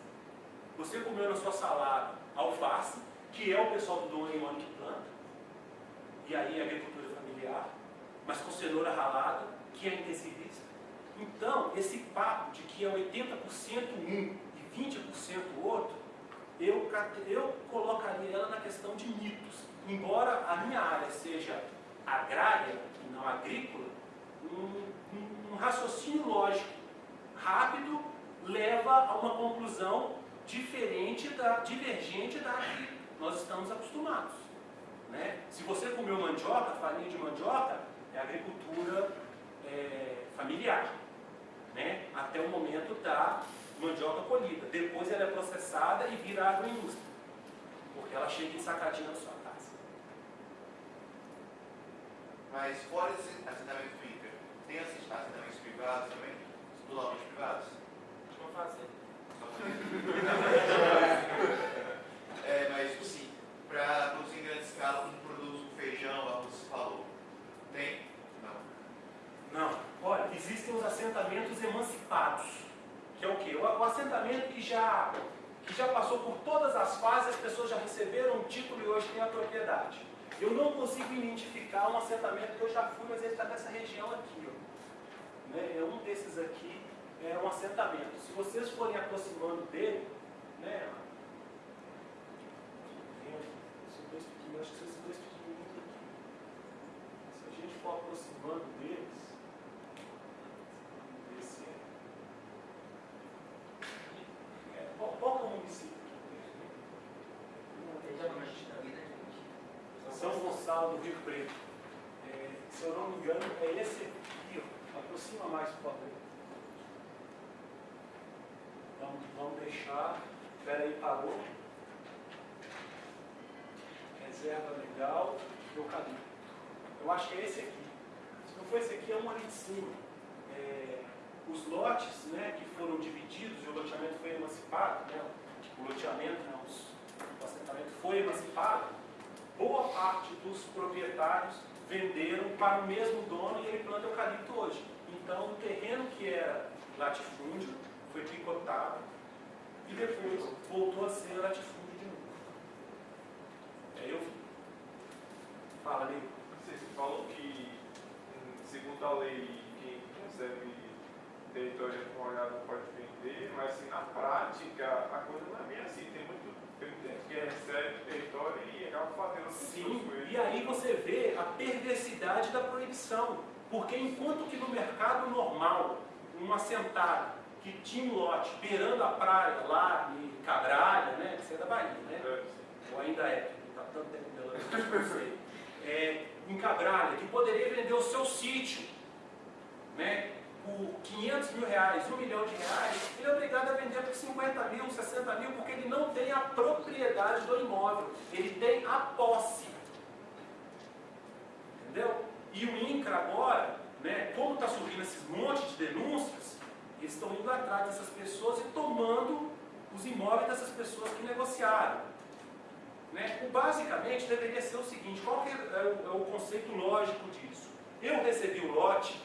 Você comeu na sua salada alface, que é o pessoal do Dom Leone que planta, e aí agricultura familiar, mas com cenoura ralada, que é intensivista. Então, esse papo de que é 80% um e 20% outro, eu, eu colocaria ela na questão de mitos. Embora a minha área seja agrária e não agrícola, um, um, um raciocínio lógico rápido leva a uma conclusão diferente da, divergente da que nós estamos acostumados. Né? Se você comeu mandioca, farinha de mandioca, é agricultura é, familiar, né? até o momento da mandioca colhida. Depois ela é processada e vira agroindústria, porque ela chega ensacadinha na sua casa. Mas fora esse assentamento fica, tem assentamentos privados também? Totalmente privados? Vou fazer. é, mas tipo assim, para produzir em grande escala, como produz o feijão, arroz, você falou. Tem? Não. Olha, existem os assentamentos emancipados, que é o quê? O, o assentamento que já, que já passou por todas as fases, as pessoas já receberam um título e hoje têm a propriedade. Eu não consigo identificar um assentamento que eu já fui, mas ele está nessa região aqui. Ó. Né? É um desses aqui, é um assentamento. Se vocês forem aproximando dele, né? Esses dois pequenininhos, acho que esses dois pequenininhos aqui. Se a gente for aproximando deles, descer. É, qual, qual que é o município? São Gonçalo do Rio Preto. É, se eu não me engano, é esse aqui, ó. Aproxima mais, por favor. Vamos, vamos deixar. Espera aí, parou. Reserva legal, eucalipto. Eu acho que é esse aqui. Se não for esse aqui, é um ali de cima. É, os lotes né, que foram divididos e o loteamento foi emancipado, né, o loteamento, né, os, o assentamento foi emancipado, boa parte dos proprietários venderam para o mesmo dono e ele planta eucalipto hoje. Então, o terreno que era latifúndio foi picotado e depois voltou a ser latifúndio de novo. Aí eu. Fala, Nego. Você falou que, segundo a lei, quem recebe território reformado não pode vender, mas assim, na prática a coisa não é bem assim. Tem muito que recebe território e acaba fazendo Sim, e aí você vê a perversidade da proibição. Porque enquanto que no mercado normal, um assentado que tinha um lote beirando a praia lá em Cabralha, né? Você é da Bahia, né? É, ou ainda é, porque está tanto tempo não sei, é, em Cabralha, que poderia vender o seu sítio né, por 500 mil reais, 1 milhão de reais, ele é obrigado a vender por 50 mil, 60 mil, porque não tem a propriedade do imóvel, ele tem a posse. Entendeu? E o INCRA agora, né, como está surgindo esses montes de denúncias, eles estão indo atrás dessas pessoas e tomando os imóveis dessas pessoas que negociaram. Né? O, basicamente deveria ser o seguinte, qual que é o, é o conceito lógico disso? Eu recebi o lote,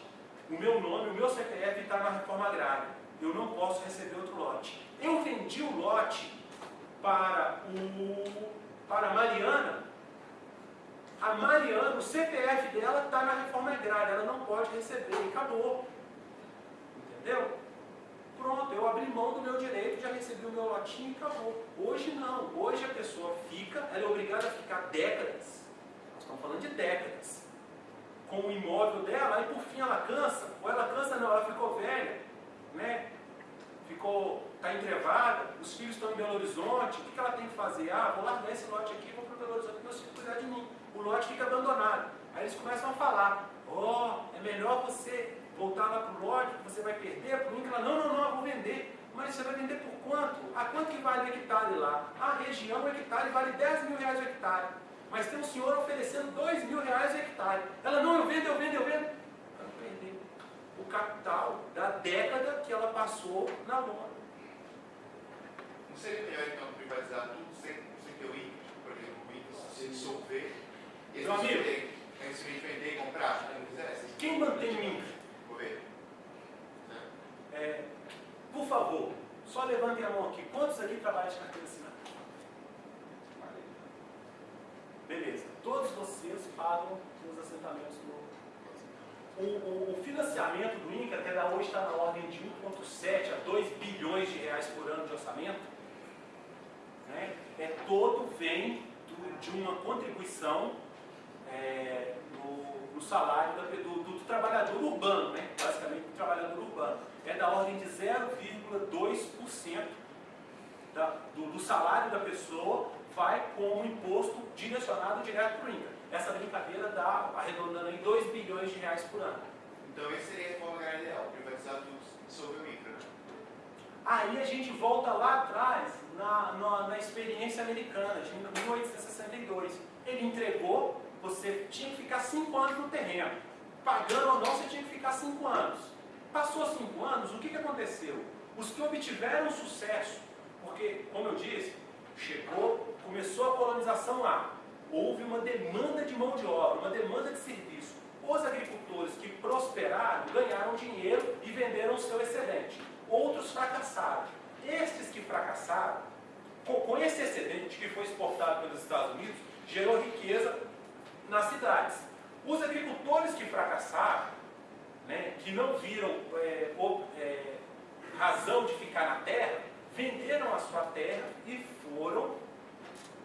o meu nome, o meu CPF está na reforma agrária. Eu não posso receber outro lote. Eu vendi o lote para, o, para a Mariana. A Mariana, o CPF dela está na reforma agrária, ela não pode receber, e acabou. Entendeu? Pronto, eu abri mão do meu direito, já recebi o meu lotinho e acabou. Hoje não, hoje a pessoa fica, ela é obrigada a ficar décadas, nós estamos falando de décadas, com o imóvel dela, e por fim ela cansa, ou ela cansa não, ela ficou velha, né? Ficou, está entrevada, os filhos estão em Belo Horizonte, o que, que ela tem que fazer? Ah, vou largar esse lote aqui, vou para Belo Horizonte, meus filhos cuidar de mim. O lote fica abandonado. Aí eles começam a falar, ó, oh, é melhor você voltar lá para o lote, você vai perder, o INCRA, não, não, não, eu vou vender. Mas você vai vender por quanto? A quanto que vale o hectare lá? A região, o hectare vale 10 mil reais o hectare. Mas tem um senhor oferecendo 2 mil reais o hectare. Ela, não, eu vendo, eu vendo, eu vendo. Ela perdeu o capital da década que ela passou na lona. Seria melhor então privatizar tudo sem, sem ter o INCA? Por exemplo, o INCA se dissolver e Meu amigo. eles simplesmente vender e comprar, quisesse. Quem mantém o INCA? Governo. Né? É, por favor, só levantem a mão aqui. Quantos aqui trabalham de carteira assinada? Beleza. Todos vocês pagam os assentamentos do. O, o, o financiamento do INCA, até hoje está na ordem de 1,7 a 2 bilhões de reais por ano de orçamento, né, é todo vem do- de uma contribuição é, no, no salário da- do, do trabalhador urbano, né? basicamente do trabalhador urbano. É da ordem de 0,2% da- do, do salário da pessoa vai como imposto direcionado direto para o INCA. Essa brincadeira dá, arredondando em 2 bilhões de reais por ano. Então esse seria a reforma agrária ideal, privatizar tudo, dissolver o INCA. Né? Aí a gente volta lá atrás, na, na, na experiência americana, de 1862. Ele entregou, você tinha que ficar 5 anos no terreno. Pagando ou não, você tinha que ficar 5 anos. Passou 5 anos, o que, que aconteceu? Os que obtiveram sucesso, porque, como eu disse, chegou, começou a colonização lá. Houve uma demanda de mão de obra, uma demanda de serviço. Os agricultores que prosperaram ganharam dinheiro e venderam o seu excedente. Outros fracassaram. Estes que fracassaram, com, esse excedente que foi exportado pelos Estados Unidos, gerou riqueza nas cidades. Os agricultores que fracassaram, né, que não viram é, é, razão de ficar na terra, venderam a sua terra e foram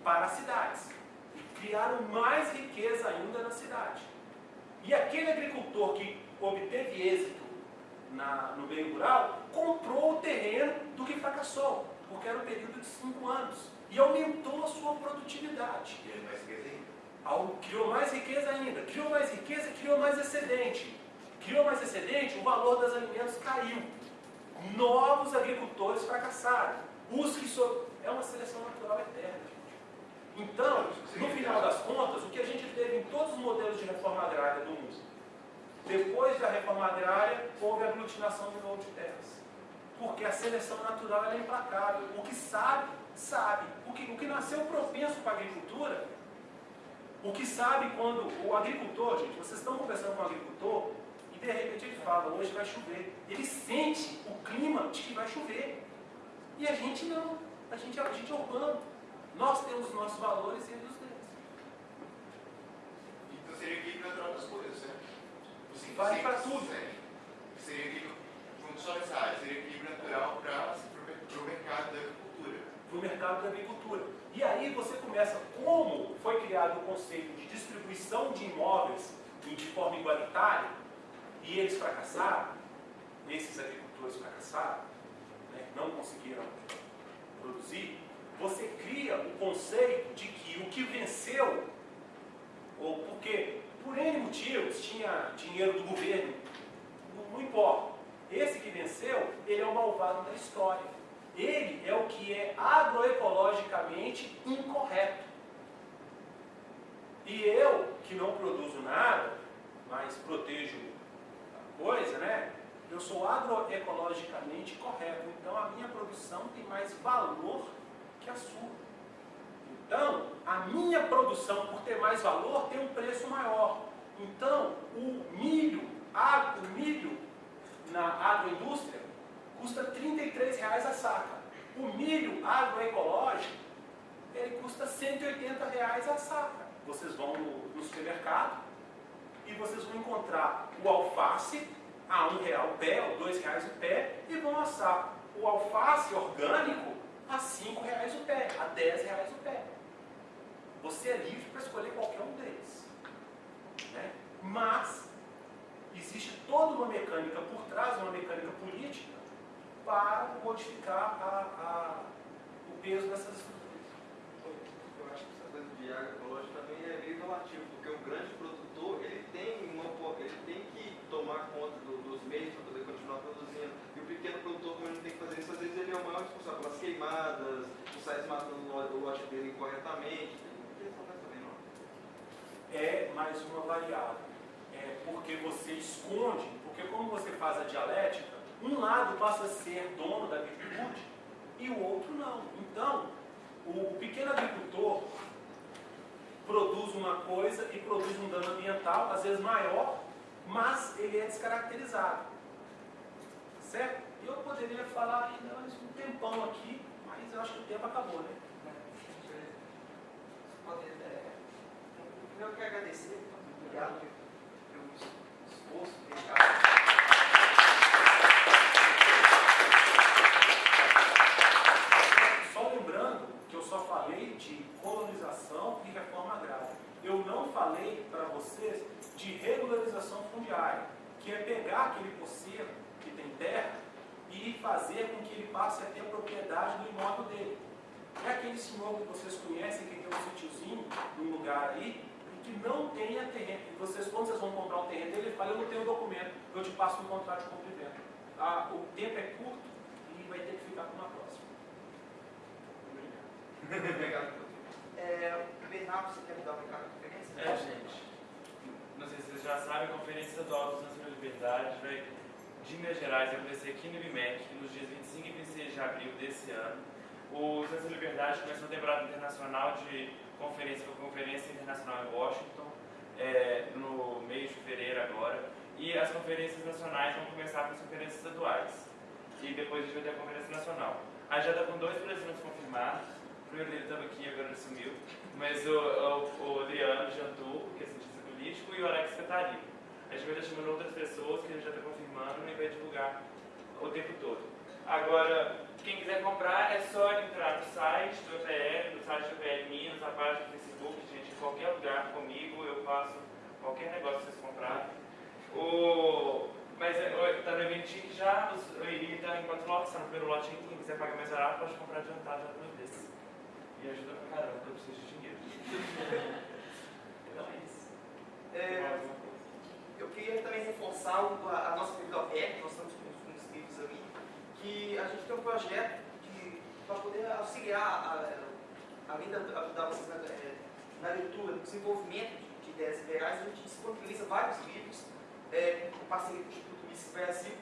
para as cidades. E criaram mais riqueza ainda na cidade. E aquele agricultor que obteve êxito na- no meio rural, comprou o terreno do que fracassou, porque era um período de cinco anos. E aumentou a sua produtividade. E ele vai esquecer ainda. Criou mais riqueza ainda, criou mais riqueza, criou mais excedente. Criou mais excedente, o valor dos alimentos caiu. Novos agricultores fracassaram. Os que so... É uma seleção natural eterna, gente. Então, no final das contas, o que a gente teve em todos os modelos de reforma agrária do mundo, depois da reforma agrária, houve aglutinação de novo de terras. Porque a seleção natural é implacável. O que sabe, sabe. O que, o que nasceu propenso para a agricultura O que sabe quando o agricultor, gente, vocês estão conversando com o agricultor e de repente ele fala, hoje vai chover. Ele sente o clima de que vai chover. E a gente não. A gente, a gente é urbano. Nós temos os nossos valores e eles os deles. Então seria equilíbrio natural das coisas, né? Assim, Vale sim, pra tudo. sim. Seria equilíbrio, vamos só área, seria equilíbrio natural para o mercado da agricultura. para o mercado da agricultura. E aí você começa como foi criado o conceito de distribuição de imóveis de forma igualitária, e eles fracassaram, esses agricultores fracassaram, né, não conseguiram produzir, você cria o conceito de que o que venceu, ou porque por N motivos tinha dinheiro do governo, não, não importa. Esse que venceu, ele é o malvado da história. Ele é o que é agroecologicamente incorreto. E eu, que não produzo nada, mas protejo a coisa, né? Eu sou agroecologicamente correto. Então a minha produção tem mais valor que a sua. Então, a minha produção, por ter mais valor, tem um preço maior. Então, o milho, o milho na agroindústria custa 33 reais a saca. O milho agroecológico, ele custa 180 reais a saca. Vocês vão no, no supermercado e vocês vão encontrar o alface a um real o pé, ou dois reais o pé, e vão assar o alface orgânico a cinco reais o pé, a dez reais o pé. Você é livre para escolher qualquer um deles. Né? Mas existe toda uma mecânica por trás, uma mecânica política, para modificar a, a, o peso dessas estruturas. Eu acho que essa coisa de agroecológico também é meio relativo, porque o grande produtor ele tem, uma, ele tem que tomar conta do, dos meios para poder continuar produzindo. E o pequeno produtor, como ele tem que fazer isso, às vezes ele é o maior responsável pelas queimadas, o sai desmatando o lote dele incorretamente. Tem questão dessa também, não? É mais uma variável. É porque você esconde, porque como você faz a dialética, um lado passa a ser dono da virtude e o outro não. Então, o pequeno agricultor produz uma coisa e produz um dano ambiental, às vezes maior, mas ele é descaracterizado. Certo? Eu poderia falar ainda um tempão aqui, mas eu acho que o tempo acabou, né? Poder, é, primeiro eu quero agradecer, obrigado pelo esforço, dedicado. Só lembrando que eu só falei de colonização e reforma agrária. Eu não falei para vocês de regularização fundiária, que é pegar aquele poceiro que tem terra e fazer com que ele passe a ter a propriedade do imóvel dele. É aquele senhor que vocês conhecem, que tem um sítiozinho num lugar aí, que não tenha terreno. Vocês, quando vocês vão comprar um terreno dele, ele fala, eu não tenho documento, eu te passo um contrato de compra e venda. Ah, o tempo é curto e vai ter que ficar para uma próxima. Obrigado. Obrigado, é, Bernardo, você quer me dar um recado da conferência? É, gente. Não sei se vocês já sabem, a Conferência Estadual dos Anos da Liberdade vai, de Minas Gerais, vai acontecer aqui no IBMEC, nos dias 25 e 26 de abril desse ano. O Censo da Liberdade começou a temporada internacional de conferência, foi conferência internacional em Washington, é, no mês de fevereiro agora. E as conferências nacionais vão começar com as conferências estaduais. E depois a gente vai ter a conferência nacional. A já está com dois presidentes confirmados. O primeiro dele estava aqui, agora ele sumiu. Mas o, o, o Adriano jantou, que é cientista político, e o Alex Catarino. A gente vai estar chamando outras pessoas que a gente já está confirmando e vai divulgar o tempo todo. Agora, quem quiser comprar é só entrar no site do EPL, no site do EPL Minas, na página do Facebook, gente, em qualquer lugar comigo, eu faço qualquer negócio que vocês comprarem. O, mas está no eventinho já, Iri está em quatro lotes, está no primeiro lote quem quiser pagar mais barato pode comprar adiantado já duas vezes. E ajuda pra caramba, eu preciso de dinheiro. Então é isso. É, eu queria também reforçar a, a nossa biblioteca, nós estamos com os inscritos ali, que a gente tem um projeto para poder auxiliar, a, além de ajudar vocês na, é, na leitura, no desenvolvimento de, de ideias liberais, a gente disponibiliza vários livros, é, com parceria com o Instituto Mises Brasil,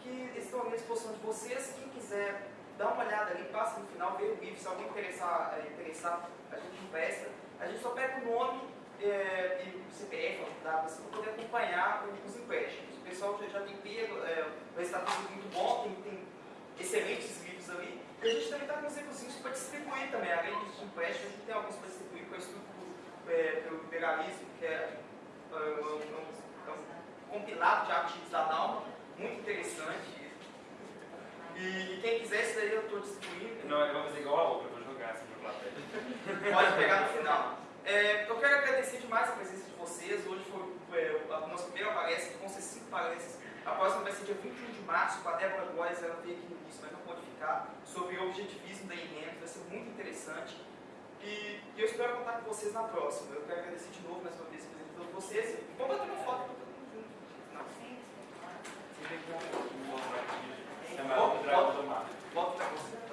que estão à disposição de vocês. Quem quiser dar uma olhada ali, passa no final, vê o livro, se alguém interessar, é, interessar a gente empresta. A gente só pega o nome é, e CPF, para poder acompanhar os empréstimos. O pessoal já, já tem pego, é, o resultado muito bom, tem, tem excelentes livros ali. E a gente também está com uns livrozinhos para distribuir também, além dos empréstimos, a gente tem alguns para distribuir com o estudo é, pelo liberalismo, que é, é, um, é um compilado de artigos da Dalma, muito interessante. E, quem quiser, isso daí eu estou distribuindo. Não, eu vou fazer igual a outra, eu vou jogar assim para plateia. Pode pegar no final. É, eu quero agradecer demais a presença de vocês. Hoje foi é, a nossa primeira palestra, que vão ser cinco palestras. A próxima vai ser dia 21 de março, com a Débora Góes, ela veio aqui no início, mas não pode ficar, sobre o objetivismo da INEM, vai ser muito interessante. E, e, eu espero contar com vocês na próxima. Eu quero agradecer de novo mais uma vez a todos vocês. Vamos bater uma foto para todo mundo junto. Sim, sim, vê um bom Bota para você.